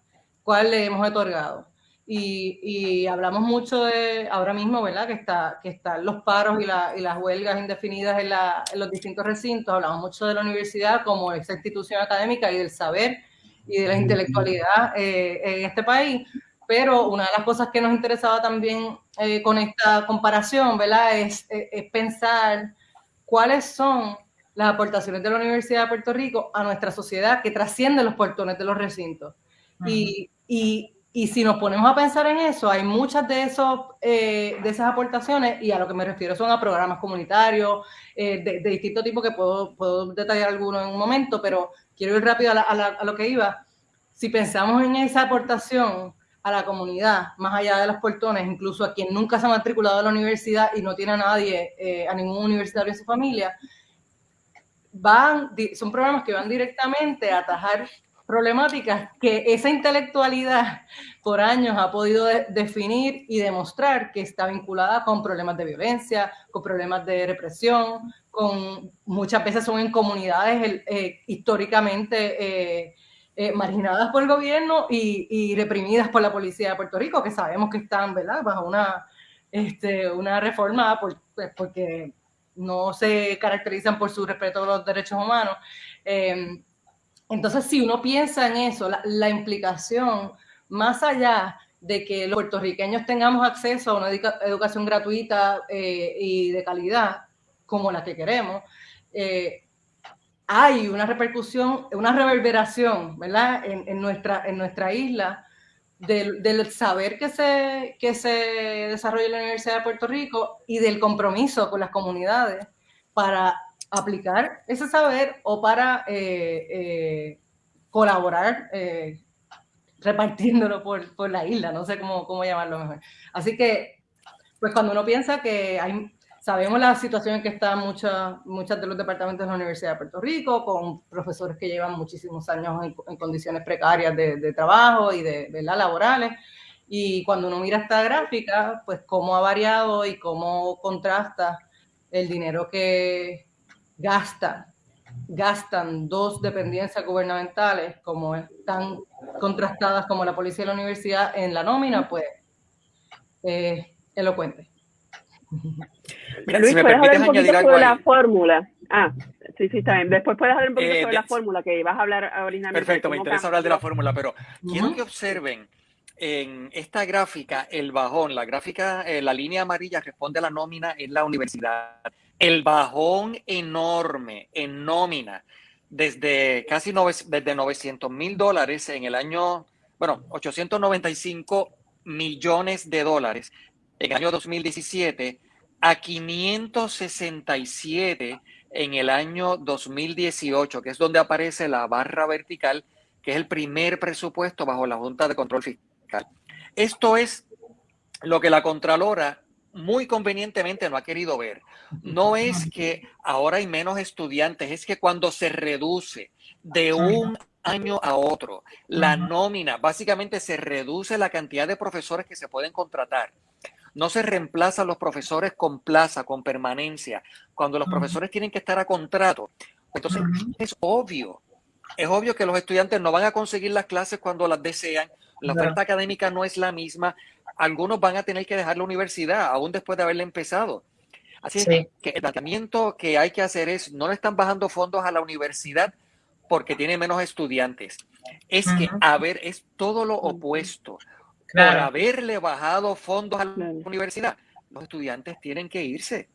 cuál le hemos otorgado. Y, hablamos mucho de ahora mismo, ¿verdad? Que, está, que están los paros y, las huelgas indefinidas en, los distintos recintos. Hablamos mucho de la universidad como esa institución académica y del saber y de la intelectualidad eh, en este país. Pero una de las cosas que nos interesaba también eh, con esta comparación, ¿verdad? Es, es, pensar cuáles son las aportaciones de la Universidad de Puerto Rico a nuestra sociedad que trascienden los portones de los recintos. y, y y si nos ponemos a pensar en eso, hay muchas de, esos, eh, de esas aportaciones, y a lo que me refiero son a programas comunitarios eh, de, de, distinto tipo, que puedo, puedo detallar algunos en un momento, pero quiero ir rápido a, a, lo que iba. Si pensamos en esa aportación a la comunidad, más allá de los portones, incluso a quien nunca se ha matriculado a la universidad y no tiene a nadie, eh, a ningún universitario en su familia, van, son programas que van directamente a atajar problemáticas que esa intelectualidad por años ha podido definir y demostrar que está vinculada con problemas de violencia, con problemas de represión, con muchas veces son en comunidades eh, históricamente eh, eh, marginadas por el gobierno y, reprimidas por la policía de Puerto Rico, que sabemos que están ¿verdad? bajo una, este, una reforma pues, porque no se caracterizan por su respeto a los derechos humanos. Em, entonces, si uno piensa en eso, la, implicación, más allá de que los puertorriqueños tengamos acceso a una educación gratuita eh, y de calidad, como la que queremos, eh, hay una repercusión, una reverberación, ¿verdad? En, nuestra, en nuestra isla del, saber que se, que se desarrolla en la Universidad de Puerto Rico y del compromiso con las comunidades para aplicar ese saber o para eh, eh, colaborar eh, repartiéndolo por, por, la isla, no sé cómo, cómo llamarlo mejor. Así que, pues cuando uno piensa que hay Sabemos la situación en que están muchas, muchas de los departamentos de la Universidad de Puerto Rico, con profesores que llevan muchísimos años en, condiciones precarias de, trabajo y de, de laborales. Y cuando uno mira esta gráfica, pues cómo ha variado y cómo contrasta el dinero que gasta, gastan dos dependencias gubernamentales, como están contrastadas como la policía y la universidad en la nómina, pues eh, elocuente. Luis, ¿puedes hablar un poquito sobre la fórmula? Ah, sí, sí, está bien. Después puedes hablar un poquito eh, sobre la fórmula que ibas a hablar originalmente. Perfecto, me interesa hablar de la fórmula, pero quiero que observen en esta gráfica el bajón, la gráfica, eh, la línea amarilla responde a la nómina en la universidad. El bajón enorme en nómina desde casi desde 900 mil dólares en el año, bueno, 895 millones de dólares en el año 2017 a 567 en el año 2018, que es donde aparece la barra vertical, que es el primer presupuesto bajo la Junta de Control Fiscal. Esto es lo que la Contralora muy convenientemente no ha querido ver. No es que ahora hay menos estudiantes, es que cuando se reduce de un año a otro la nómina, básicamente se reduce la cantidad de profesores que se pueden contratar no se reemplazan los profesores con plaza, con permanencia. Cuando los profesores tienen que estar a contrato, entonces es obvio, es obvio que los estudiantes no van a conseguir las clases cuando las desean, la oferta académica no es la misma, algunos van a tener que dejar la universidad aún después de haberla empezado. Así que el planteamiento que hay que hacer es, no le están bajando fondos a la universidad porque tiene menos estudiantes. Es que, a ver, es todo lo opuesto por haberle bajado fondos a la universidad, los estudiantes tienen que irse.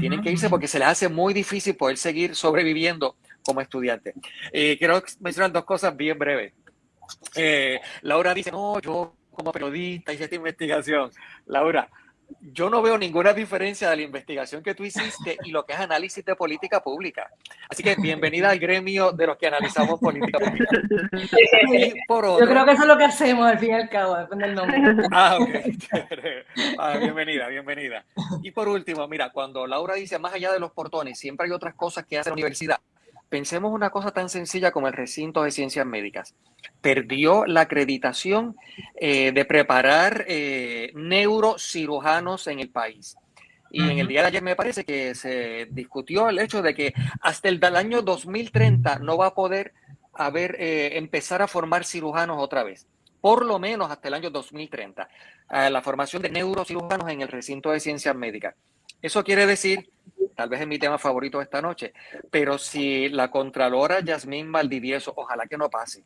Tienen que irse porque se les hace muy difícil poder seguir sobreviviendo como estudiantes. Eh, quiero mencionar dos cosas bien breves. Eh, Laura dice, no, yo como periodista hice esta investigación. Laura, yo no veo ninguna diferencia de la investigación que tú hiciste y lo que es análisis de política pública. Así que bienvenida al gremio de los que analizamos política pública. *laughs* yo creo que eso es lo que hacemos al fin y al cabo, depende del nombre. Ah, ok. *laughs* Ah, bienvenida, bienvenida. Y por último, mira, cuando Laura dice más allá de los portones, siempre hay otras cosas que hace la universidad. Pensemos una cosa tan sencilla como el recinto de ciencias médicas. Perdió la acreditación eh, de preparar eh, neurocirujanos en el país. Y en el día de ayer me parece que se discutió el hecho de que hasta el año 2030 no va a poder haber, eh, empezar a formar cirujanos otra vez. Por lo menos hasta el año 2030. la formación de neurocirujanos en el recinto de ciencias médicas. Eso quiere decir tal vez es mi tema favorito esta noche, pero si la Contralora Yasmín Valdivieso, ojalá que no pase,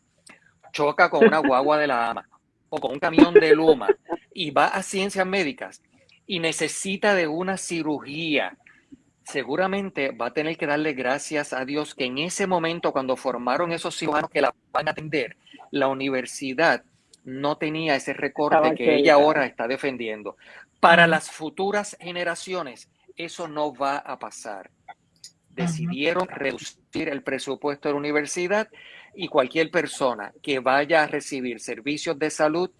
choca con una guagua de la AMA o con un camión de Luma y va a ciencias médicas y necesita de una cirugía, seguramente va a tener que darle gracias a Dios que en ese momento, cuando formaron esos cirujanos que la van a atender, la universidad no tenía ese recorte que ella ahora está defendiendo. Para las futuras generaciones, eso no va a pasar. Decidieron reducir el presupuesto de la universidad y cualquier persona que vaya a recibir servicios de salud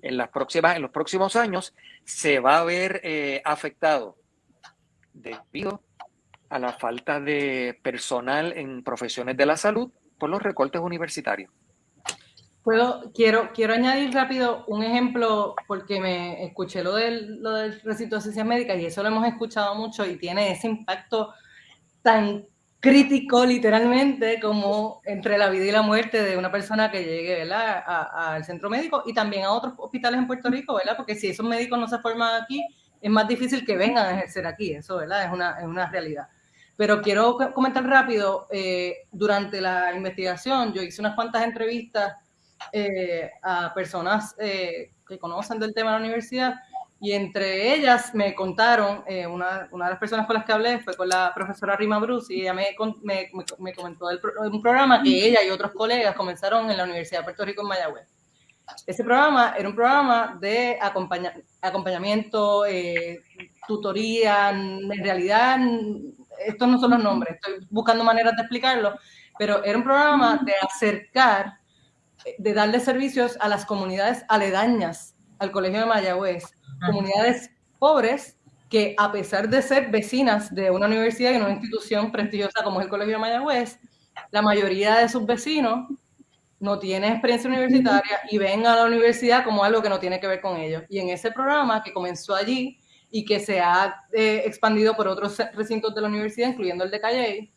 en, las próximas, en los próximos años se va a ver eh, afectado debido a la falta de personal en profesiones de la salud por los recortes universitarios. Puedo, quiero, quiero añadir rápido un ejemplo porque me escuché lo del, lo del recinto de ciencias médicas y eso lo hemos escuchado mucho y tiene ese impacto tan crítico literalmente como entre la vida y la muerte de una persona que llegue al centro médico y también a otros hospitales en Puerto Rico, ¿verdad? Porque si esos médicos no se forman aquí es más difícil que vengan a ejercer aquí, eso, ¿verdad? Es una, es una realidad. Pero quiero comentar rápido, eh, durante la investigación yo hice unas cuantas entrevistas eh, a personas eh, que conocen del tema de la universidad y entre ellas me contaron, una, una, de las personas con las que hablé fue con la profesora Rima Bruce y ella me, me, me comentó de un programa que ella y otros colegas comenzaron en la Universidad de Puerto Rico en Mayagüez. Ese programa era un programa de acompañamiento, eh, tutoría, en realidad estos no son los nombres, estoy buscando maneras de explicarlo, pero era un programa de acercar, de darle servicios a las comunidades aledañas al Colegio de Mayagüez, comunidades pobres que a pesar de ser vecinas de una universidad y una institución prestigiosa como es el Colegio de Mayagüez, la mayoría de sus vecinos no tienen experiencia universitaria y ven a la universidad como algo que no tiene que ver con ellos. Y en ese programa que comenzó allí y que se ha eh, expandido por otros recintos de la universidad, incluyendo el de Calle,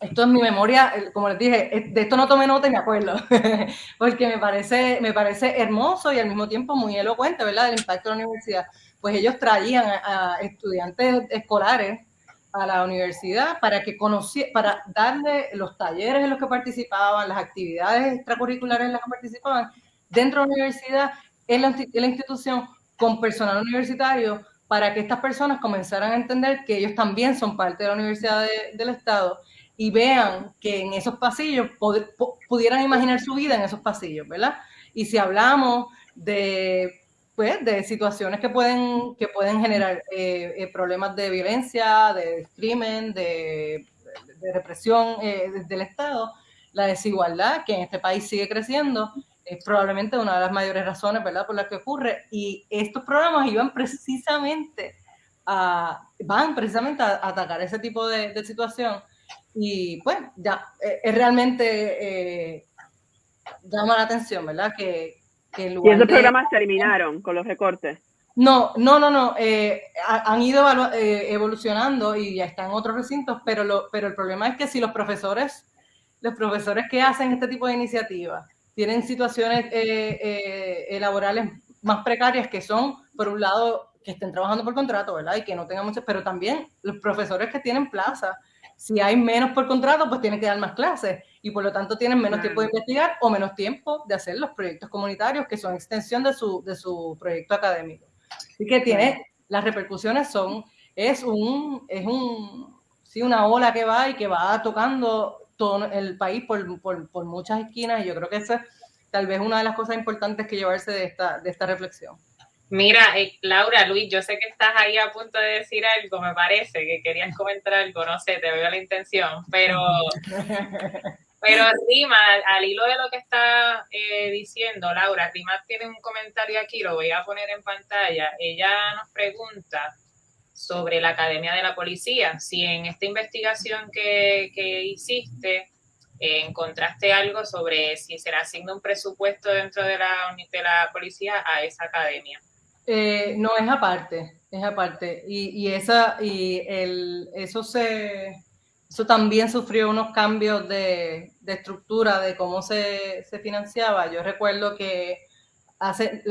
esto es mi memoria, como les dije, de esto no tomé nota y me acuerdo, *laughs* porque me parece, me parece hermoso y al mismo tiempo muy elocuente, ¿verdad?, del impacto de la universidad. Pues ellos traían a estudiantes escolares a la universidad para que para darle los talleres en los que participaban, las actividades extracurriculares en las que participaban dentro de la universidad, en la, institución, con personal universitario, para que estas personas comenzaran a entender que ellos también son parte de la universidad del Estado y vean que en esos pasillos pudieran imaginar su vida en esos pasillos, ¿verdad? Y si hablamos de pues, de situaciones que pueden, que pueden generar eh, eh, problemas de violencia, de crimen, de, represión eh, del Estado. La desigualdad, que en este país sigue creciendo, es probablemente una de las mayores razones ¿verdad? por las que ocurre. Y estos programas iban precisamente a, van precisamente a, atacar ese tipo de, situación. Y pues ya, es realmente llama la atención, ¿verdad? Que, y esos programas se eliminaron con los recortes. No, no, no, no. Eh, han ido eh, evolucionando y ya están en otros recintos, pero, lo, pero el problema es que si los profesores, los profesores que hacen este tipo de iniciativas tienen situaciones eh, laborales más precarias que son, por un lado, que estén trabajando por contrato, ¿verdad? Y que no tengan muchas, pero también los profesores que tienen plaza, si hay menos por contrato, pues tienen que dar más clases y por lo tanto tienen menos tiempo de investigar o menos tiempo de hacer los proyectos comunitarios que son extensión de su, de su proyecto académico. Así que tiene, las repercusiones son, es un, es un, sí, una ola que va y que va tocando todo el país por, por, por muchas esquinas y yo creo que esa es tal vez una de las cosas importantes que llevarse de esta, de esta reflexión. Mira, eh, Laura, Luis, yo sé que estás ahí a punto de decir algo, me parece que querías comentar algo, no sé, te veo la intención, pero *laughs* Pero Rima, al hilo de lo que está eh, diciendo Laura, Rima tiene un comentario aquí, lo voy a poner en pantalla. Ella nos pregunta sobre la Academia de la Policía, si en esta investigación que, hiciste eh, encontraste algo sobre si será asigna un presupuesto dentro de la, de la policía a esa academia. Eh, no, es aparte, es aparte. Y, y, esa, y el, eso se, eso también sufrió unos cambios de, estructura de cómo se, financiaba. Yo recuerdo que hace,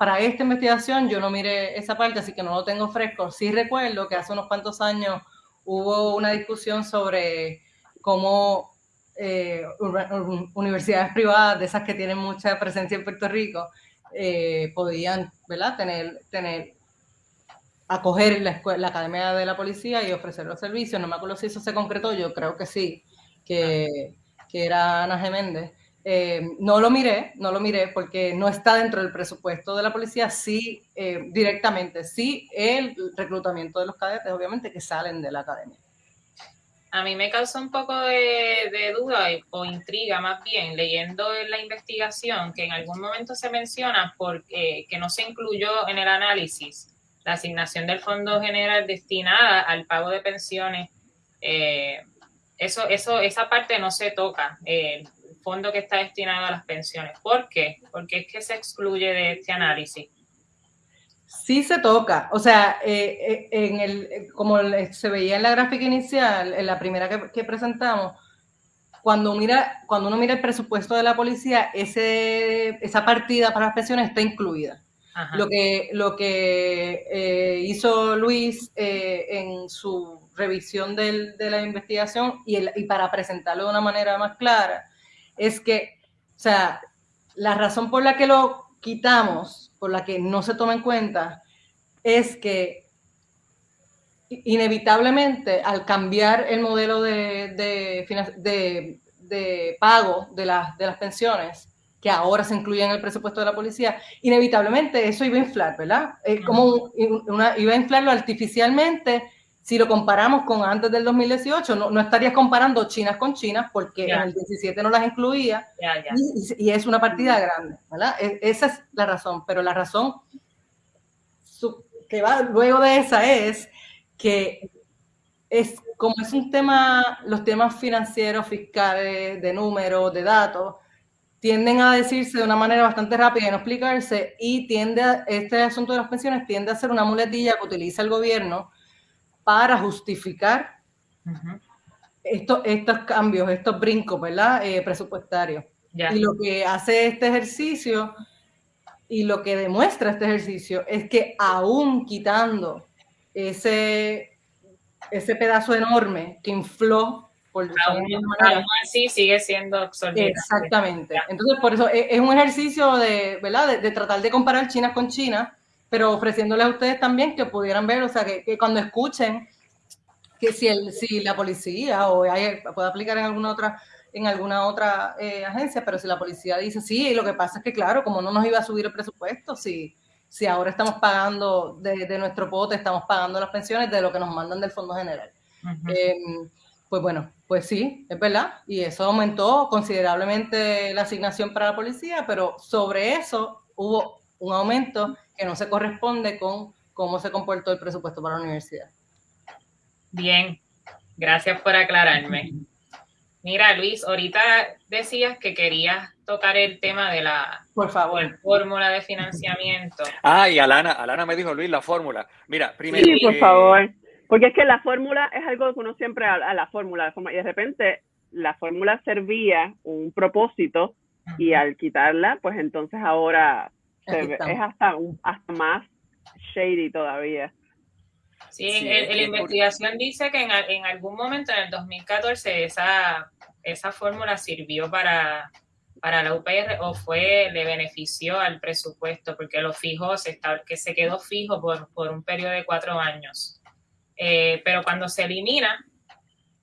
para esta investigación yo no miré esa parte, así que no lo tengo fresco. Sí recuerdo que hace unos cuantos años hubo una discusión sobre cómo eh, universidades privadas, de esas que tienen mucha presencia en Puerto Rico, eh, podían ¿verdad? Tener, tener acoger la, la Academia de la Policía y ofrecer los servicios. No me acuerdo si eso se concretó, yo creo que sí, que, que era Ana Geméndez. Eh, no lo miré, no lo miré porque no está dentro del presupuesto de la policía, sí eh, directamente, sí el reclutamiento de los cadetes, obviamente, que salen de la academia. A mí me causó un poco de, duda o intriga más bien leyendo en la investigación que en algún momento se menciona porque que no se incluyó en el análisis la asignación del Fondo General destinada al pago de pensiones, eh, eso, eso, esa parte no se toca, el fondo que está destinado a las pensiones. ¿Por qué? Porque es que se excluye de este análisis. Sí se toca, o sea, eh, eh, en el, como se veía en la gráfica inicial, en la primera que, presentamos, cuando, mira, cuando uno mira el presupuesto de la policía, ese, esa partida para las pensiones está incluida. Lo que, lo que eh, hizo Luis eh, en su revisión de la investigación y, y para presentarlo de una manera más clara es que, o sea, la razón por la que lo quitamos, por la que no se toma en cuenta, es que inevitablemente al cambiar el modelo de, de, de, pago de, las de las pensiones, que ahora se incluye en el presupuesto de la policía, inevitablemente eso iba a inflar, ¿verdad? Es como una, iba a inflarlo artificialmente si lo comparamos con antes del 2018, no, no estarías comparando chinas con chinas porque en el 17 no las incluía. Y, es una partida grande, ¿verdad? E, esa es la razón, pero la razón que va luego de esa es que es como es un tema, los temas financieros, fiscales, de números, de datos, tienden a decirse de una manera bastante rápida y no explicarse y tiende a, este asunto de las pensiones tiende a ser una muletilla que utiliza el gobierno para justificar estos, estos cambios, estos brincos, ¿verdad? Eh, presupuestarios. Y lo que hace este ejercicio y lo que demuestra este ejercicio es que aún quitando ese, ese pedazo enorme que infló por aún, así sigue siendo. Exactamente. Entonces, por eso es, un ejercicio de, ¿verdad? De, tratar de comparar China con China pero ofreciéndoles a ustedes también que pudieran ver, o sea, que, cuando escuchen que si, el, si la policía o hay, puede aplicar en alguna otra en alguna otra eh, agencia, pero si la policía dice sí, lo que pasa es que claro, como no nos iba a subir el presupuesto, si, si ahora estamos pagando de, nuestro pote, estamos pagando las pensiones de lo que nos mandan del Fondo General. Em, pues bueno, pues sí, es verdad, y eso aumentó considerablemente la asignación para la policía, pero sobre eso hubo un aumento que no se corresponde con cómo se comportó el presupuesto para la universidad. Bien, gracias por aclararme. Mira, Luis, ahorita decías que querías tocar el tema de la por favor. fórmula de financiamiento. Ah, y Alana, Alana me dijo, Luis, la fórmula. Mira, primero... Sí, por favor. Porque es que la fórmula es algo que uno siempre a, a la fórmula, y de repente la fórmula servía un propósito y al quitarla, pues entonces ahora es hasta, hasta más shady todavía. Sí, la investigación dice que en, en, algún momento en el 2014 esa, esa fórmula sirvió para, para la UPR o fue, le benefició al presupuesto porque lo fijó, se que se quedó fijo por, por un periodo de cuatro años. Eh, pero cuando se elimina,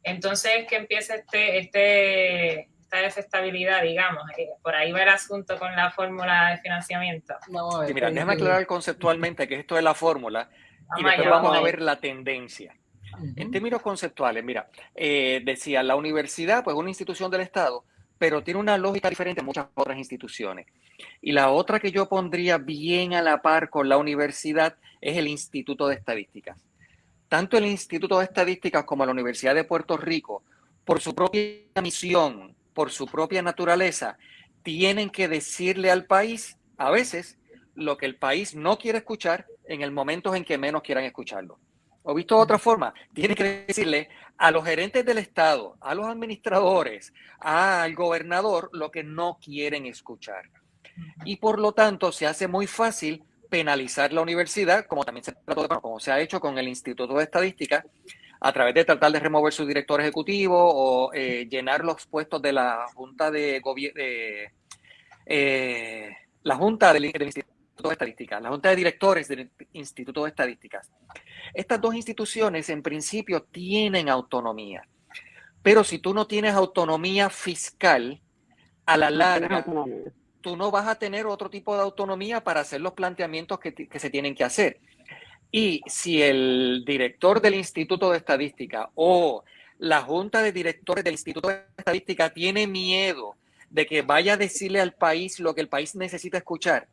entonces es que empieza este, este, esta desestabilidad, digamos. por ahí va el asunto con la fórmula de financiamiento. No, mira, déjame aclarar conceptualmente que esto es la fórmula y después vamos a ver la tendencia. En términos conceptuales, mira, eh, decía, la universidad, pues una institución del Estado, pero tiene una lógica diferente a muchas otras instituciones. Y la otra que yo pondría bien a la par con la universidad es el Instituto de Estadísticas. Tanto el Instituto de Estadísticas como la Universidad de Puerto Rico, por su propia misión, por su propia naturaleza, tienen que decirle al país, a veces, lo que el país no quiere escuchar en el momento en que menos quieran escucharlo. O visto de otra forma, tienen que decirle a los gerentes del Estado, a los administradores, al gobernador lo que no quieren escuchar. Y por lo tanto se hace muy fácil penalizar la universidad, como también se, como se ha hecho con el Instituto de Estadística, a través de tratar de remover su director ejecutivo o eh, llenar los puestos de la Junta de Gobierno, eh, la Junta del, Instituto de Estadística, la Junta de Directores del Instituto de Estadísticas. Estas dos instituciones en principio tienen autonomía, pero si tú no tienes autonomía fiscal, a la larga, tú no vas a tener otro tipo de autonomía para hacer los planteamientos que, que se tienen que hacer. Y si el director del Instituto de Estadística o la junta de directores del Instituto de Estadística tiene miedo de que vaya a decirle al país lo que el país necesita escuchar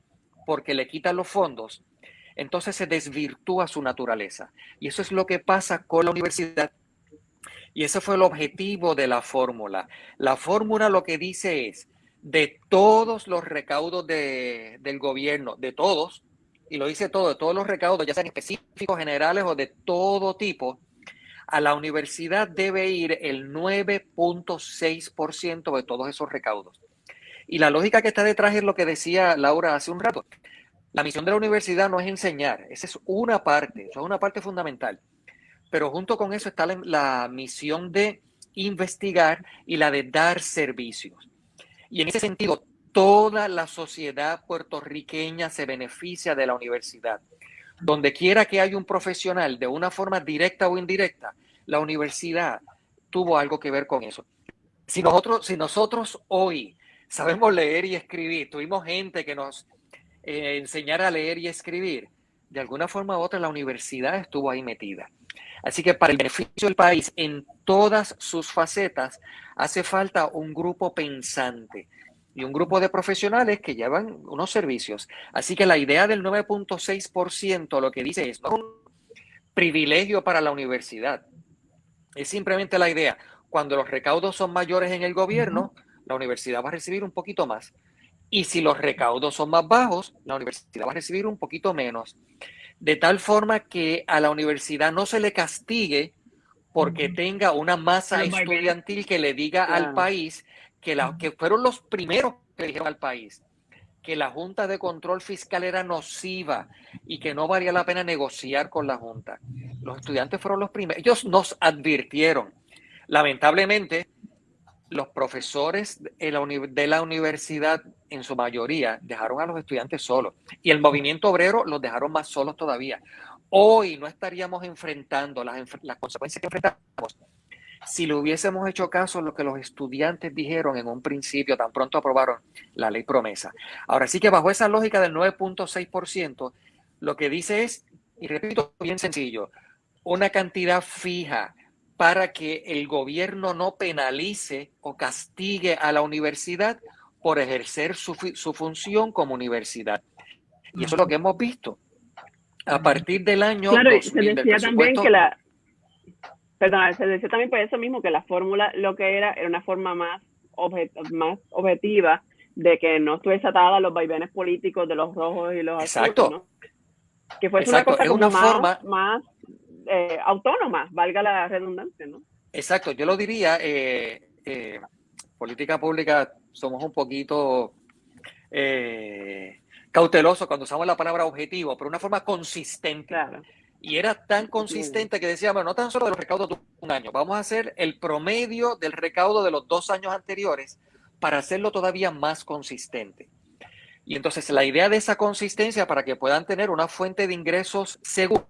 porque le quitan los fondos, entonces se desvirtúa su naturaleza. Y eso es lo que pasa con la universidad. Y ese fue el objetivo de la fórmula. La fórmula lo que dice es, de todos los recaudos del gobierno, de todos, y lo dice todo, todos los recaudos, ya sean específicos, generales o de todo tipo, a la universidad debe ir el 9.6% de todos esos recaudos. Y la lógica que está detrás es lo que decía Laura hace un rato. La misión de la universidad no es enseñar, esa es una parte, eso es una parte fundamental. Pero junto con eso está la, misión de investigar y la de dar servicios. Y en ese sentido, toda la sociedad puertorriqueña se beneficia de la universidad. Donde quiera que haya un profesional de una forma directa o indirecta, la universidad tuvo algo que ver con eso. Si nosotros, si nosotros hoy sabemos leer y escribir, tuvimos gente que nos eh, enseñara a leer y escribir, de alguna forma u otra la universidad estuvo ahí metida. Así que para el beneficio del país en todas sus facetas hace falta un grupo pensante y un grupo de profesionales que llevan unos servicios. Así que la idea del 9.6% lo que dice es no un privilegio para la universidad. Es simplemente la idea, cuando los recaudos son mayores en el gobierno, la universidad va a recibir un poquito más. Y si los recaudos son más bajos, la universidad va a recibir un poquito menos de tal forma que a la universidad no se le castigue porque tenga una masa estudiantil que le diga al país que, la, que fueron los primeros que dijeron al país que la Junta de Control Fiscal era nociva y que no valía la pena negociar con la Junta. Los estudiantes fueron los primeros. Ellos nos advirtieron. Lamentablemente, los profesores de la, universidad, en su mayoría, dejaron a los estudiantes solos. Y el movimiento obrero los dejaron más solos todavía. Hoy no estaríamos enfrentando las, consecuencias que enfrentamos si le hubiésemos hecho caso a lo que los estudiantes dijeron en un principio, tan pronto aprobaron la ley promesa. Ahora sí que bajo esa lógica del 9.6%, lo que dice es, y repito, bien sencillo, una cantidad fija para que el gobierno no penalice o castigue a la universidad por ejercer su, función como universidad. Y eso es lo que hemos visto. A partir del año... Claro, se decía también que la... Perdón, se decía también por eso mismo que la fórmula lo que era era una forma más, más objetiva de que no estuviese atada a los vaivenes políticos de los rojos y los Exacto. Que fuese una cosa como más, forma... más eh, autónomas, valga la redundancia, ¿no? Exacto, yo lo diría, eh, eh, política pública somos un poquito cautelosos cuando usamos la palabra objetivo, pero una forma consistente. Y era tan consistente que decíamos, no tan solo de los recaudos de un año, vamos a hacer el promedio del recaudo de los dos años anteriores para hacerlo todavía más consistente. Y entonces la idea de esa consistencia para que puedan tener una fuente de ingresos segura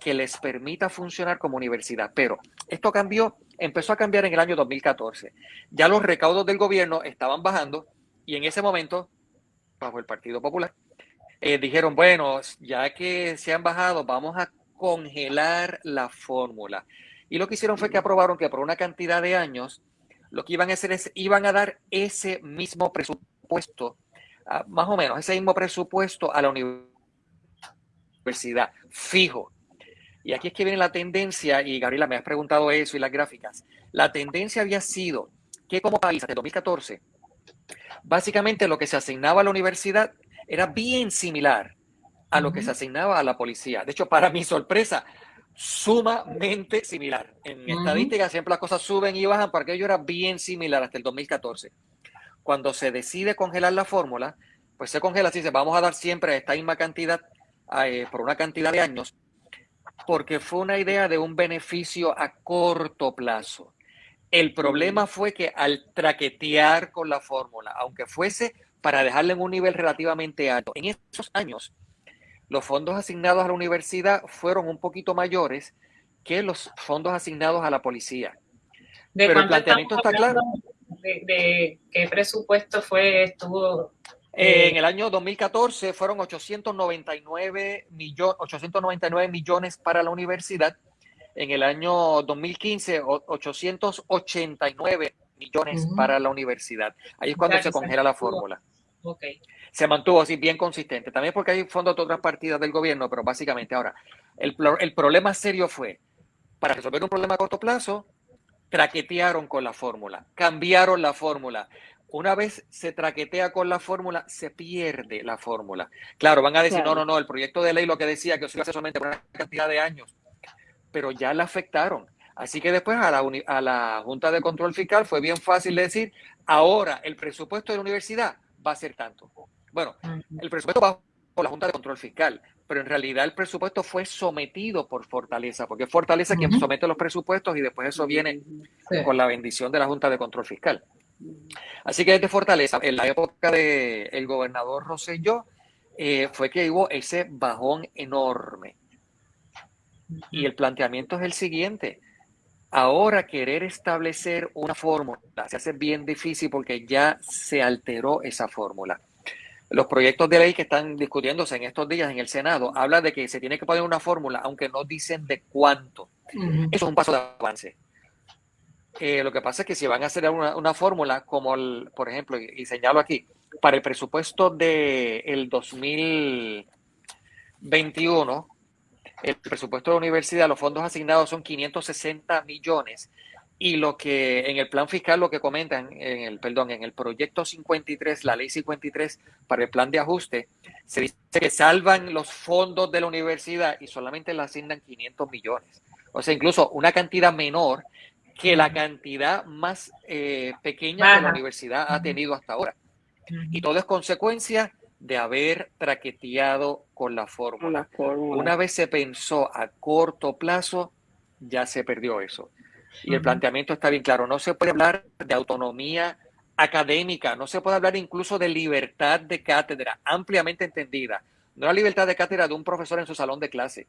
que les permita funcionar como universidad. Pero esto cambió, empezó a cambiar en el año 2014. Ya los recaudos del gobierno estaban bajando y en ese momento, bajo el Partido Popular, eh, dijeron, bueno, ya que se han bajado, vamos a congelar la fórmula. Y lo que hicieron fue que aprobaron que por una cantidad de años, lo que iban a hacer es, iban a dar ese mismo presupuesto, ah, más o menos, ese mismo presupuesto a la universidad, fijo. Y aquí es que viene la tendencia, y Gabriela me has preguntado eso y las gráficas. La tendencia había sido que como país, hasta 2014, básicamente lo que se asignaba a la universidad era bien similar a lo que se asignaba a la policía. De hecho, para mi sorpresa, sumamente similar. En estadística siempre las cosas suben y bajan, porque ello era bien similar hasta el 2014. Cuando se decide congelar la fórmula, pues se congela así, se vamos a dar siempre esta misma cantidad eh, por una cantidad de años porque fue una idea de un beneficio a corto plazo. El problema fue que al traquetear con la fórmula, aunque fuese para dejarla en un nivel relativamente alto, en esos años los fondos asignados a la universidad fueron un poquito mayores que los fondos asignados a la policía. Pero el planteamiento está claro. De, de, qué presupuesto fue, estuvo eh, en el año 2014 fueron 899, 899 millones para la universidad. En el año 2015, 889 millones para la universidad. Ahí es cuando se congela la fórmula. Se mantuvo así bien consistente. También porque hay fondos de otras partidas del gobierno, pero básicamente ahora, el, el problema serio fue, para resolver un problema a corto plazo, traquetearon con la fórmula, cambiaron la fórmula, una vez se traquetea con la fórmula, se pierde la fórmula. Claro, van a decir, no, no, no, el proyecto de ley lo que decía que se iba a hacer solamente por una cantidad de años, pero ya la afectaron. Así que después a la, a la Junta de Control Fiscal fue bien fácil decir, ahora el presupuesto de la universidad va a ser tanto. Bueno, el presupuesto bajó por la Junta de Control Fiscal, pero en realidad el presupuesto fue sometido por Fortaleza, porque es Fortaleza quien somete los presupuestos y después eso viene con la bendición de la Junta de Control Fiscal. Así que desde Fortaleza, en la época del el gobernador Rosselló, eh, fue que hubo ese bajón enorme. Y el planteamiento es el siguiente. Ahora querer establecer una fórmula se hace bien difícil porque ya se alteró esa fórmula. Los proyectos de ley que están discutiéndose en estos días en el Senado hablan de que se tiene que poner una fórmula, aunque no dicen de cuánto. Eso es un paso de avance. Eh, lo que pasa es que si van a hacer una, fórmula, como el, por ejemplo, y, señalo aquí, para el presupuesto del el 2021, el presupuesto de la universidad, los fondos asignados son 560 millones y lo que en el plan fiscal lo que comentan en el perdón, en el proyecto 53, la ley 53 para el plan de ajuste, se dice que salvan los fondos de la universidad y solamente le asignan 500 millones. O sea, incluso una cantidad menor que la cantidad más eh, pequeña que la universidad ha tenido hasta ahora. Y todo es consecuencia de haber traqueteado con la fórmula. Una vez se pensó a corto plazo, ya se perdió eso. Y el planteamiento está bien claro. No se puede hablar de autonomía académica, no se puede hablar incluso de libertad de cátedra, ampliamente entendida. No la libertad de cátedra de un profesor en su salón de clase,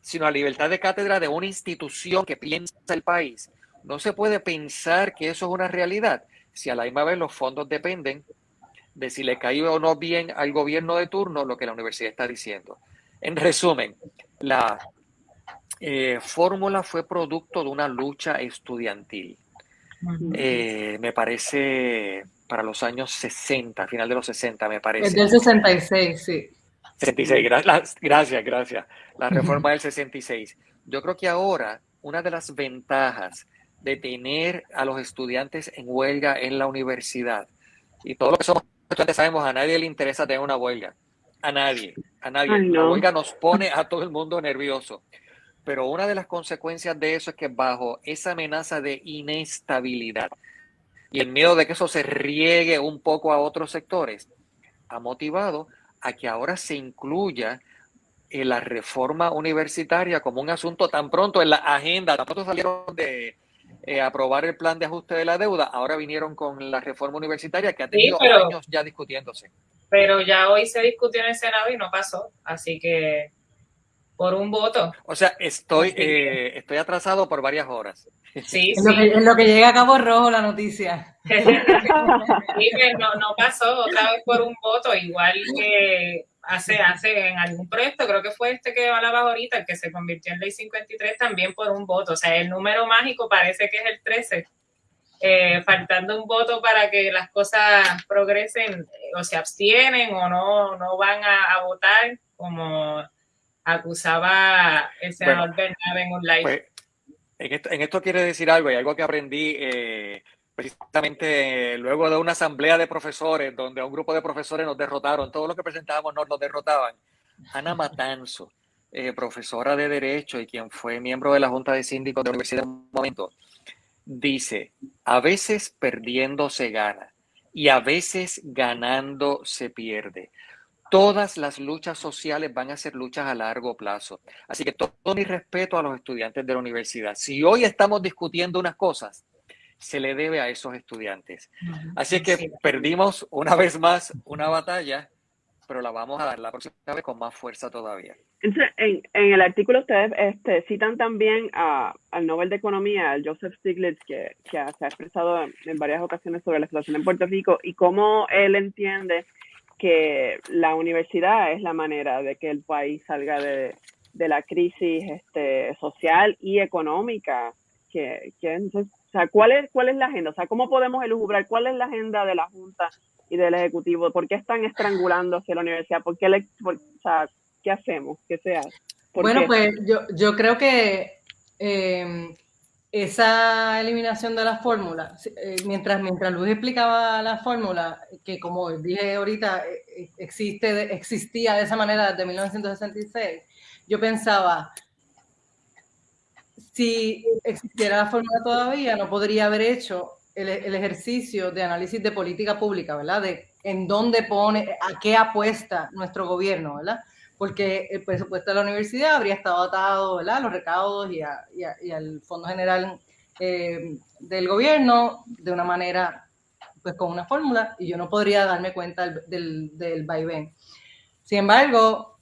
sino la libertad de cátedra de una institución que piensa el país. No se puede pensar que eso es una realidad si a la misma vez los fondos dependen de si le cae o no bien al gobierno de turno lo que la universidad está diciendo. En resumen, la eh, fórmula fue producto de una lucha estudiantil. Eh, me parece para los años 60, final de los 60, me parece. Es del 66, sí. 66, gracias, gracias. La reforma del 66. Yo creo que ahora una de las ventajas de tener a los estudiantes en huelga en la universidad, y todo lo que somos estudiantes sabemos, a nadie le interesa tener una huelga. A nadie, a nadie. La huelga nos pone a todo el mundo nervioso. Pero una de las consecuencias de eso es que bajo esa amenaza de inestabilidad y el miedo de que eso se riegue un poco a otros sectores, ha motivado a que ahora se incluya en la reforma universitaria como un asunto tan pronto en la agenda, tan pronto salieron de eh, aprobar el plan de ajuste de la deuda, ahora vinieron con la reforma universitaria que ha tenido años ya discutiéndose. Pero ya hoy se discutió en el Senado y no pasó, así que por un voto. O sea, estoy, eh, estoy atrasado por varias horas. Sí, en, Lo que, en lo que llega a Cabo Rojo la noticia. *laughs* sí, no, no pasó otra vez por un voto, igual que hace, hace en algún proyecto, creo que fue este que hablabas ahorita, el que se convirtió en ley 53 también por un voto. O sea, el número mágico parece que es el 13. Eh, faltando un voto para que las cosas progresen o se abstienen o no, no van a, a votar, como acusaba el senador Bernabé en un live. Pues, en, esto, en, esto, quiere decir algo, y algo que aprendí eh, precisamente luego de una asamblea de profesores, donde un grupo de profesores nos derrotaron, todos los que presentábamos nos, nos derrotaban. Ana Matanzo, eh, profesora de Derecho y quien fue miembro de la Junta de Síndicos de la Universidad en un momento, dice, a veces perdiendo se gana y a veces ganando se pierde todas las luchas sociales van a ser luchas a largo plazo. Así que todo, mi respeto a los estudiantes de la universidad. Si hoy estamos discutiendo unas cosas, se le debe a esos estudiantes. Así que perdimos una vez más una batalla, pero la vamos a dar la próxima vez con más fuerza todavía. en, el artículo ustedes este, citan también al Nobel de Economía, al Joseph Stiglitz, que, se ha expresado en varias ocasiones sobre la situación en Puerto Rico y cómo él entiende que la universidad es la manera de que el país salga de, la crisis este, social y económica. Que, o sea, ¿cuál es, ¿Cuál es la agenda? O sea, ¿cómo podemos elucubrar cuál es la agenda de la Junta y del Ejecutivo? ¿Por qué están estrangulando hacia la universidad? ¿Por qué, le, o sea, ¿Qué hacemos? ¿Qué se hace? Bueno, pues yo, yo creo que eh, esa eliminación de la fórmula, eh, mientras, mientras Luis explicaba la fórmula, que como dije ahorita, eh, eh, existe, existía de esa manera desde 1966, yo pensaba, si existiera la fórmula todavía, no podría haber hecho el, ejercicio de análisis de política pública, ¿verdad? De en dónde pone, a qué apuesta nuestro gobierno, ¿verdad? Porque el presupuesto de la universidad habría estado atado, ¿verdad? A los recaudos y, al Fondo General eh, del gobierno de una manera, pues con una fórmula, y yo no podría darme cuenta del, del, vaivén. Sin embargo,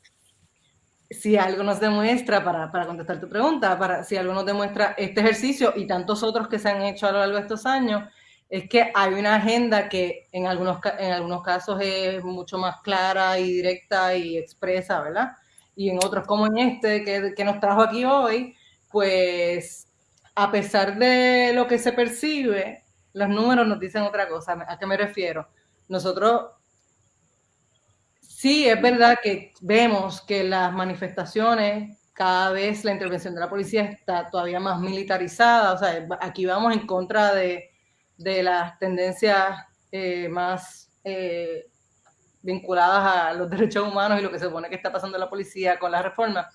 si algo nos demuestra, para, para, contestar tu pregunta, para, si algo nos demuestra este ejercicio y tantos otros que se han hecho a lo largo de estos años, es que hay una agenda que en algunos, en algunos casos es mucho más clara y directa y expresa, ¿verdad? Y en otros, como en este que, que nos trajo aquí hoy, pues a pesar de lo que se percibe, los números nos dicen otra cosa. ¿A qué me refiero? Nosotros sí es verdad que vemos que las manifestaciones, cada vez la intervención de la policía está todavía más militarizada. O sea, aquí vamos en contra de, las tendencias eh, más eh, vinculadas a los *laughs* derechos humanos y lo que se supone que está pasando la policía con la reforma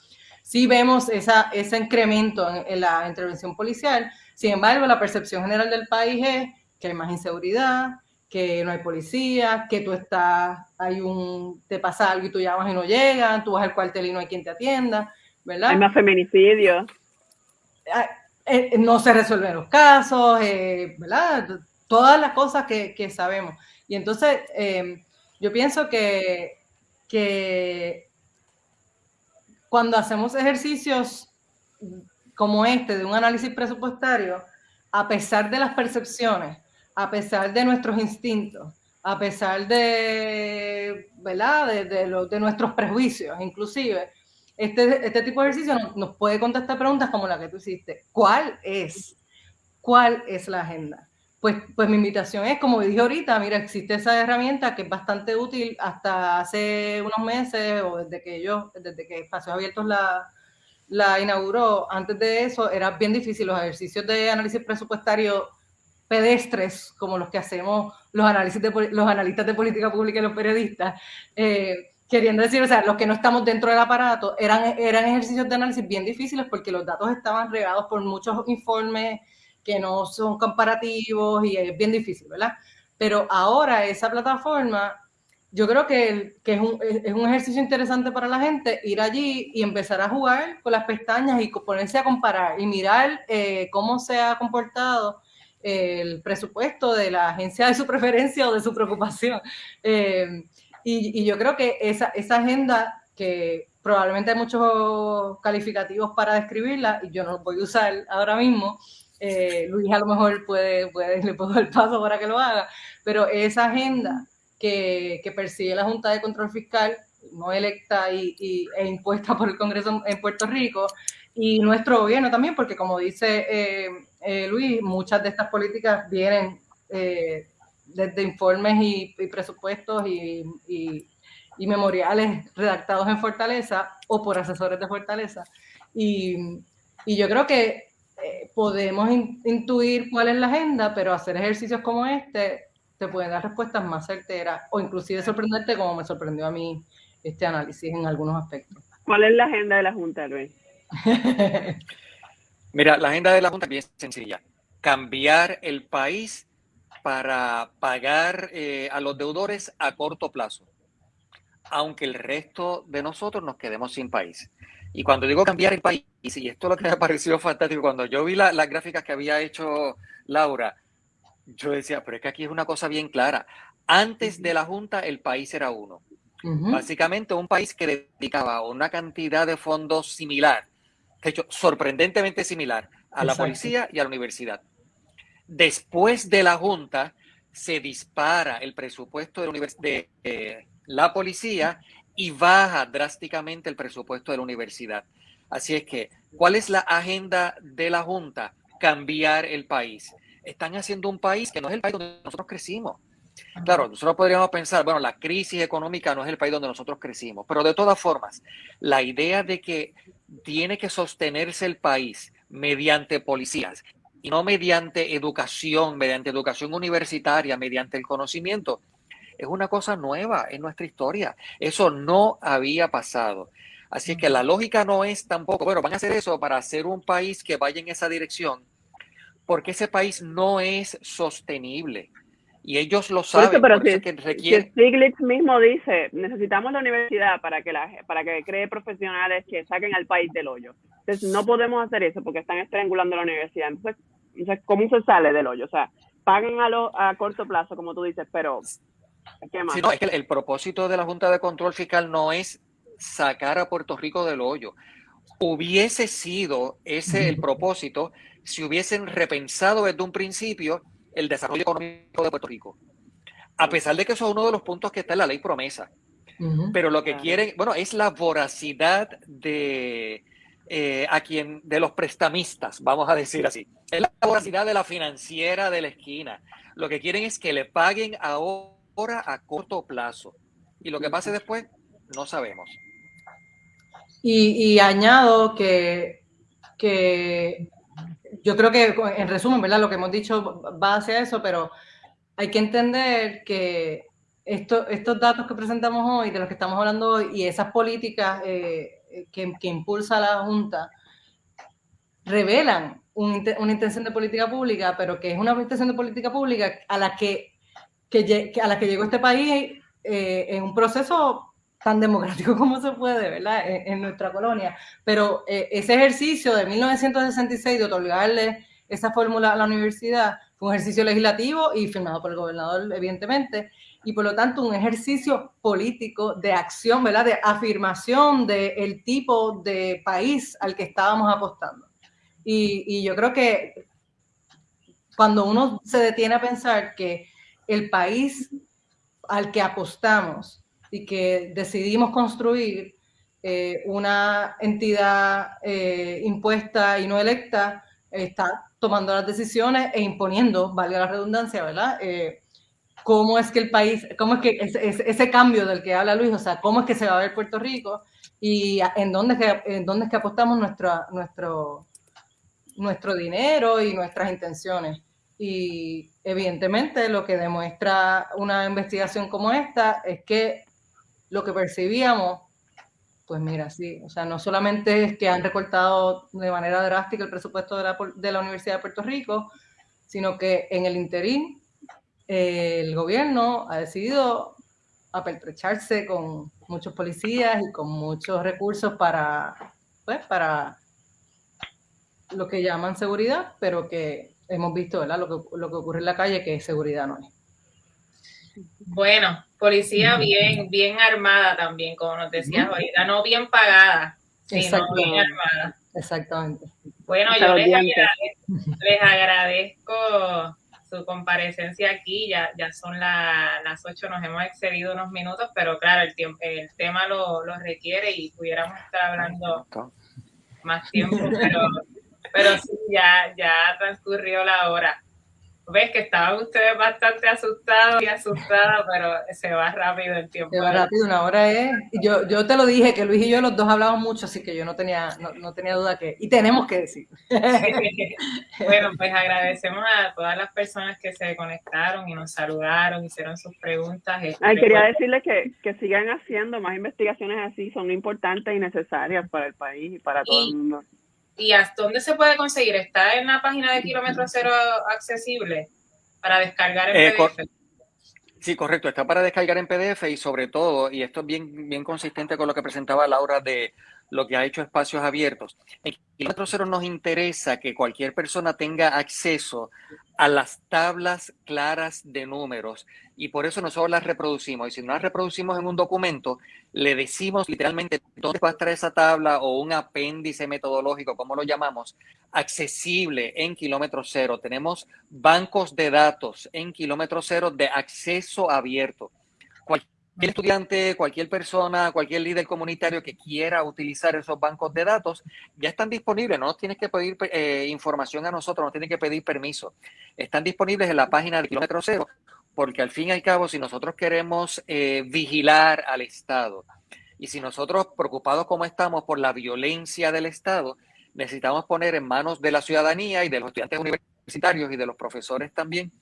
sí vemos esa, ese incremento en, la intervención policial. Sin embargo, la percepción general del país es que hay más inseguridad, que no hay policía, que tú estás, hay un, te pasa algo y tú llamas y no llegan, tú vas al cuartel y no hay quien te atienda, ¿verdad? Hay más feminicidios. Ah, eh, no se resuelven los casos, eh, ¿verdad? Todas las cosas que, que sabemos. Y entonces, eh, yo pienso que, que cuando hacemos ejercicios como este de un análisis presupuestario, a pesar de las percepciones, a pesar de nuestros instintos, a pesar de, ¿verdad? de, de, nuestros prejuicios, inclusive, este, este tipo de ejercicio nos, nos, puede contestar preguntas como la que tú hiciste. ¿Cuál es? ¿Cuál es la agenda? Pues, pues mi invitación es, como dije ahorita, mira, existe esa herramienta que es bastante útil hasta hace unos meses o desde que yo, desde que Espacios Abiertos la, la inauguró. Antes de eso era bien difícil los ejercicios de análisis presupuestario pedestres, como los que hacemos los, análisis de, los analistas de política pública y los periodistas, eh, queriendo decir, o sea, los que no estamos dentro del aparato, eran, eran ejercicios de análisis bien difíciles porque los datos estaban regados por muchos informes que no son comparativos y es bien difícil, ¿verdad? Pero ahora esa plataforma, yo creo que, que es, un, es, un, ejercicio interesante para la gente ir allí y empezar a jugar con las pestañas y ponerse a comparar y mirar eh, cómo se ha comportado el presupuesto de la agencia de su preferencia o de su preocupación. Eh, y, yo creo que esa, esa agenda que probablemente hay muchos calificativos para describirla y yo no los voy a usar ahora mismo, eh, Luis a lo mejor puede, puede, le puedo dar el paso para que lo haga, pero esa agenda que, que persigue la Junta de Control Fiscal, no electa y, y, e impuesta por el Congreso en Puerto Rico, y nuestro gobierno también, porque como dice eh, eh, Luis, muchas de estas políticas vienen desde informes y, y presupuestos y, y, memoriales redactados en Fortaleza o por asesores de Fortaleza. Y, yo creo que eh, podemos intuir cuál es la agenda, pero hacer ejercicios como este te puede dar respuestas más certeras o inclusive sorprenderte como me sorprendió a mí este análisis en algunos aspectos. ¿Cuál es la agenda de la Junta, Luis? *laughs* Mira, la agenda de la Junta es bien sencilla. Cambiar el país para pagar eh, a los deudores a corto plazo, aunque el resto de nosotros nos quedemos sin país. Y cuando digo cambiar el país, y esto es lo que me *laughs* ha parecido fantástico, cuando yo vi las gráficas que había hecho Laura, yo decía, pero es que aquí es una cosa bien clara. Antes de la Junta, el país era uno. Básicamente un país que dedicaba una cantidad de fondos similar, hecho, sorprendentemente similar, a la policía y a la universidad. Después de la Junta, se dispara el presupuesto de, de eh, la policía y baja drásticamente el presupuesto de la universidad. Así es que, ¿cuál es la agenda de la Junta? Cambiar el país. Están haciendo un país que no es el país donde nosotros crecimos. Claro, nosotros podríamos pensar, bueno, la crisis económica no es el país donde nosotros crecimos, pero de todas formas, la idea de que tiene que sostenerse el país mediante policías y no mediante educación, mediante educación universitaria, mediante el conocimiento, es una cosa nueva en nuestra historia. Eso no había pasado. Así que la lógica no es tampoco, bueno, van a hacer eso para hacer un país que vaya en esa dirección, porque ese país no es sostenible. Y ellos lo saben. pero si, que Stiglitz mismo dice, necesitamos la universidad para que, la, para que cree profesionales que saquen al país del hoyo. Entonces, no podemos hacer eso porque están estrangulando la universidad. Entonces, ¿cómo se sale del hoyo? O sea, paguen a, lo, a corto plazo, como tú dices, pero ¿qué más? no, es que el, propósito de la Junta de Control Fiscal no es sacar a Puerto Rico del hoyo. Hubiese sido ese el propósito si hubiesen repensado desde un principio el desarrollo económico de Puerto Rico. A pesar de que eso es uno de los puntos que está en la ley promesa. Pero lo que quieren, bueno, es la voracidad de eh, a quien, de los prestamistas, vamos a decir así. Es la voracidad de la financiera de la esquina. Lo que quieren es que le paguen ahora a corto plazo. Y lo que pase después, no sabemos. Y, añado que, que yo creo que en resumen, ¿verdad? Lo que hemos dicho va hacia eso, pero hay que entender que esto, estos datos que presentamos hoy, de los que estamos hablando hoy, y esas políticas eh, que, que, impulsa la Junta, revelan una intención de política pública, pero que es una intención de política pública a la que, que a la que llegó este país eh, en un proceso tan democrático *laughs* como se puede, ¿verdad? En, nuestra colonia. Pero eh, ese ejercicio de 1966 de otorgarle esa fórmula a la universidad fue un ejercicio legislativo y firmado por el gobernador, evidentemente, y por lo tanto un ejercicio político de acción, ¿verdad? De afirmación del tipo de país al que estábamos apostando. Y yo creo que cuando uno se detiene a pensar que el país al que apostamos y que decidimos construir eh, una entidad eh, impuesta y no electa, está tomando las decisiones e imponiendo, valga la redundancia, ¿verdad? Eh, ¿Cómo es que el país, cómo es que ese, cambio del que habla Luis, o sea, cómo es que se va a ver Puerto Rico y en dónde es que, en dónde es que apostamos nuestra, nuestro, nuestro dinero y nuestras intenciones? Y evidentemente lo que demuestra una investigación como esta es que lo que percibíamos, pues mira, sí, o sea, no solamente es que han recortado de manera drástica el presupuesto de la, de la Universidad de Puerto Rico, sino que en el interín eh, el gobierno ha decidido apertrecharse con muchos policías y con muchos recursos para, pues, para lo que llaman seguridad, pero que hemos visto, ¿verdad? Lo que, lo que ocurre en la calle, que seguridad no es. Bueno, policía bien, bien armada también, como nos decías ahorita, no bien pagada, sino bien armada. Exactamente. Bueno, yo les agradezco, su comparecencia aquí, ya, ya son las ocho, nos hemos excedido unos minutos, pero claro, el, tiempo, el tema lo, lo requiere y pudiéramos estar hablando más tiempo, pero, pero sí, ya, ya transcurrió la hora ves que estaban ustedes bastante asustados y asustadas, pero se va rápido el tiempo. Se va rápido, una hora es. Yo, yo te lo dije, que Luis y yo los dos hablamos mucho, así que yo no tenía, no, tenía duda que. Y tenemos que decir. bueno, pues agradecemos a todas las personas que se conectaron y nos saludaron, hicieron sus preguntas. Este, Ay, quería decirles que, que sigan haciendo más investigaciones así, son importantes y necesarias para el país y para todo el mundo. ¿Y hasta dónde se puede conseguir? ¿Está en la página de Kilómetro Cero accesible para descargar en eh, PDF? Sí, correcto. Está para descargar en PDF y sobre todo, y esto es bien, bien consistente con lo que presentaba Laura de lo que ha hecho espacios abiertos. En Kilómetro Cero nos interesa que cualquier persona tenga acceso a las tablas claras de números y por eso nosotros las reproducimos. Y si no las reproducimos en un documento, le decimos literalmente dónde va a estar esa tabla o un apéndice metodológico, como lo llamamos, accesible en kilómetro cero. Tenemos bancos de datos en kilómetro cero de acceso abierto cualquier estudiante, cualquier persona, cualquier líder comunitario que quiera utilizar esos bancos de datos, ya están disponibles. No tienes que pedir eh, información a nosotros, no tienes que pedir permiso. Están disponibles en la página de Kilómetro Cero, porque al fin y al cabo, si nosotros queremos eh, vigilar al Estado y si nosotros, preocupados como estamos por la violencia del Estado, necesitamos poner en manos de la ciudadanía y de los estudiantes universitarios y de los profesores también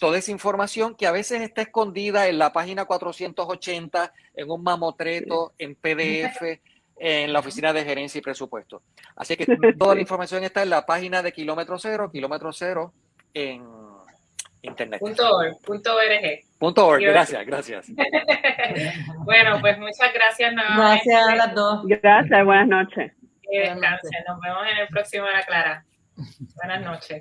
toda esa información que a veces está escondida en la página 480, en un mamotreto, en PDF, en la oficina de gerencia y presupuesto. Así que *laughs* toda la información está en la página de Kilómetro Cero, Kilómetro Cero en, internet. Punto org. Punto org. Punto org. Gracias, gracias. *laughs* bueno, pues muchas gracias. Gracias a las dos. Gracias, buenas noches. Que descansen. Nos vemos en el próximo La Clara. Buenas noches.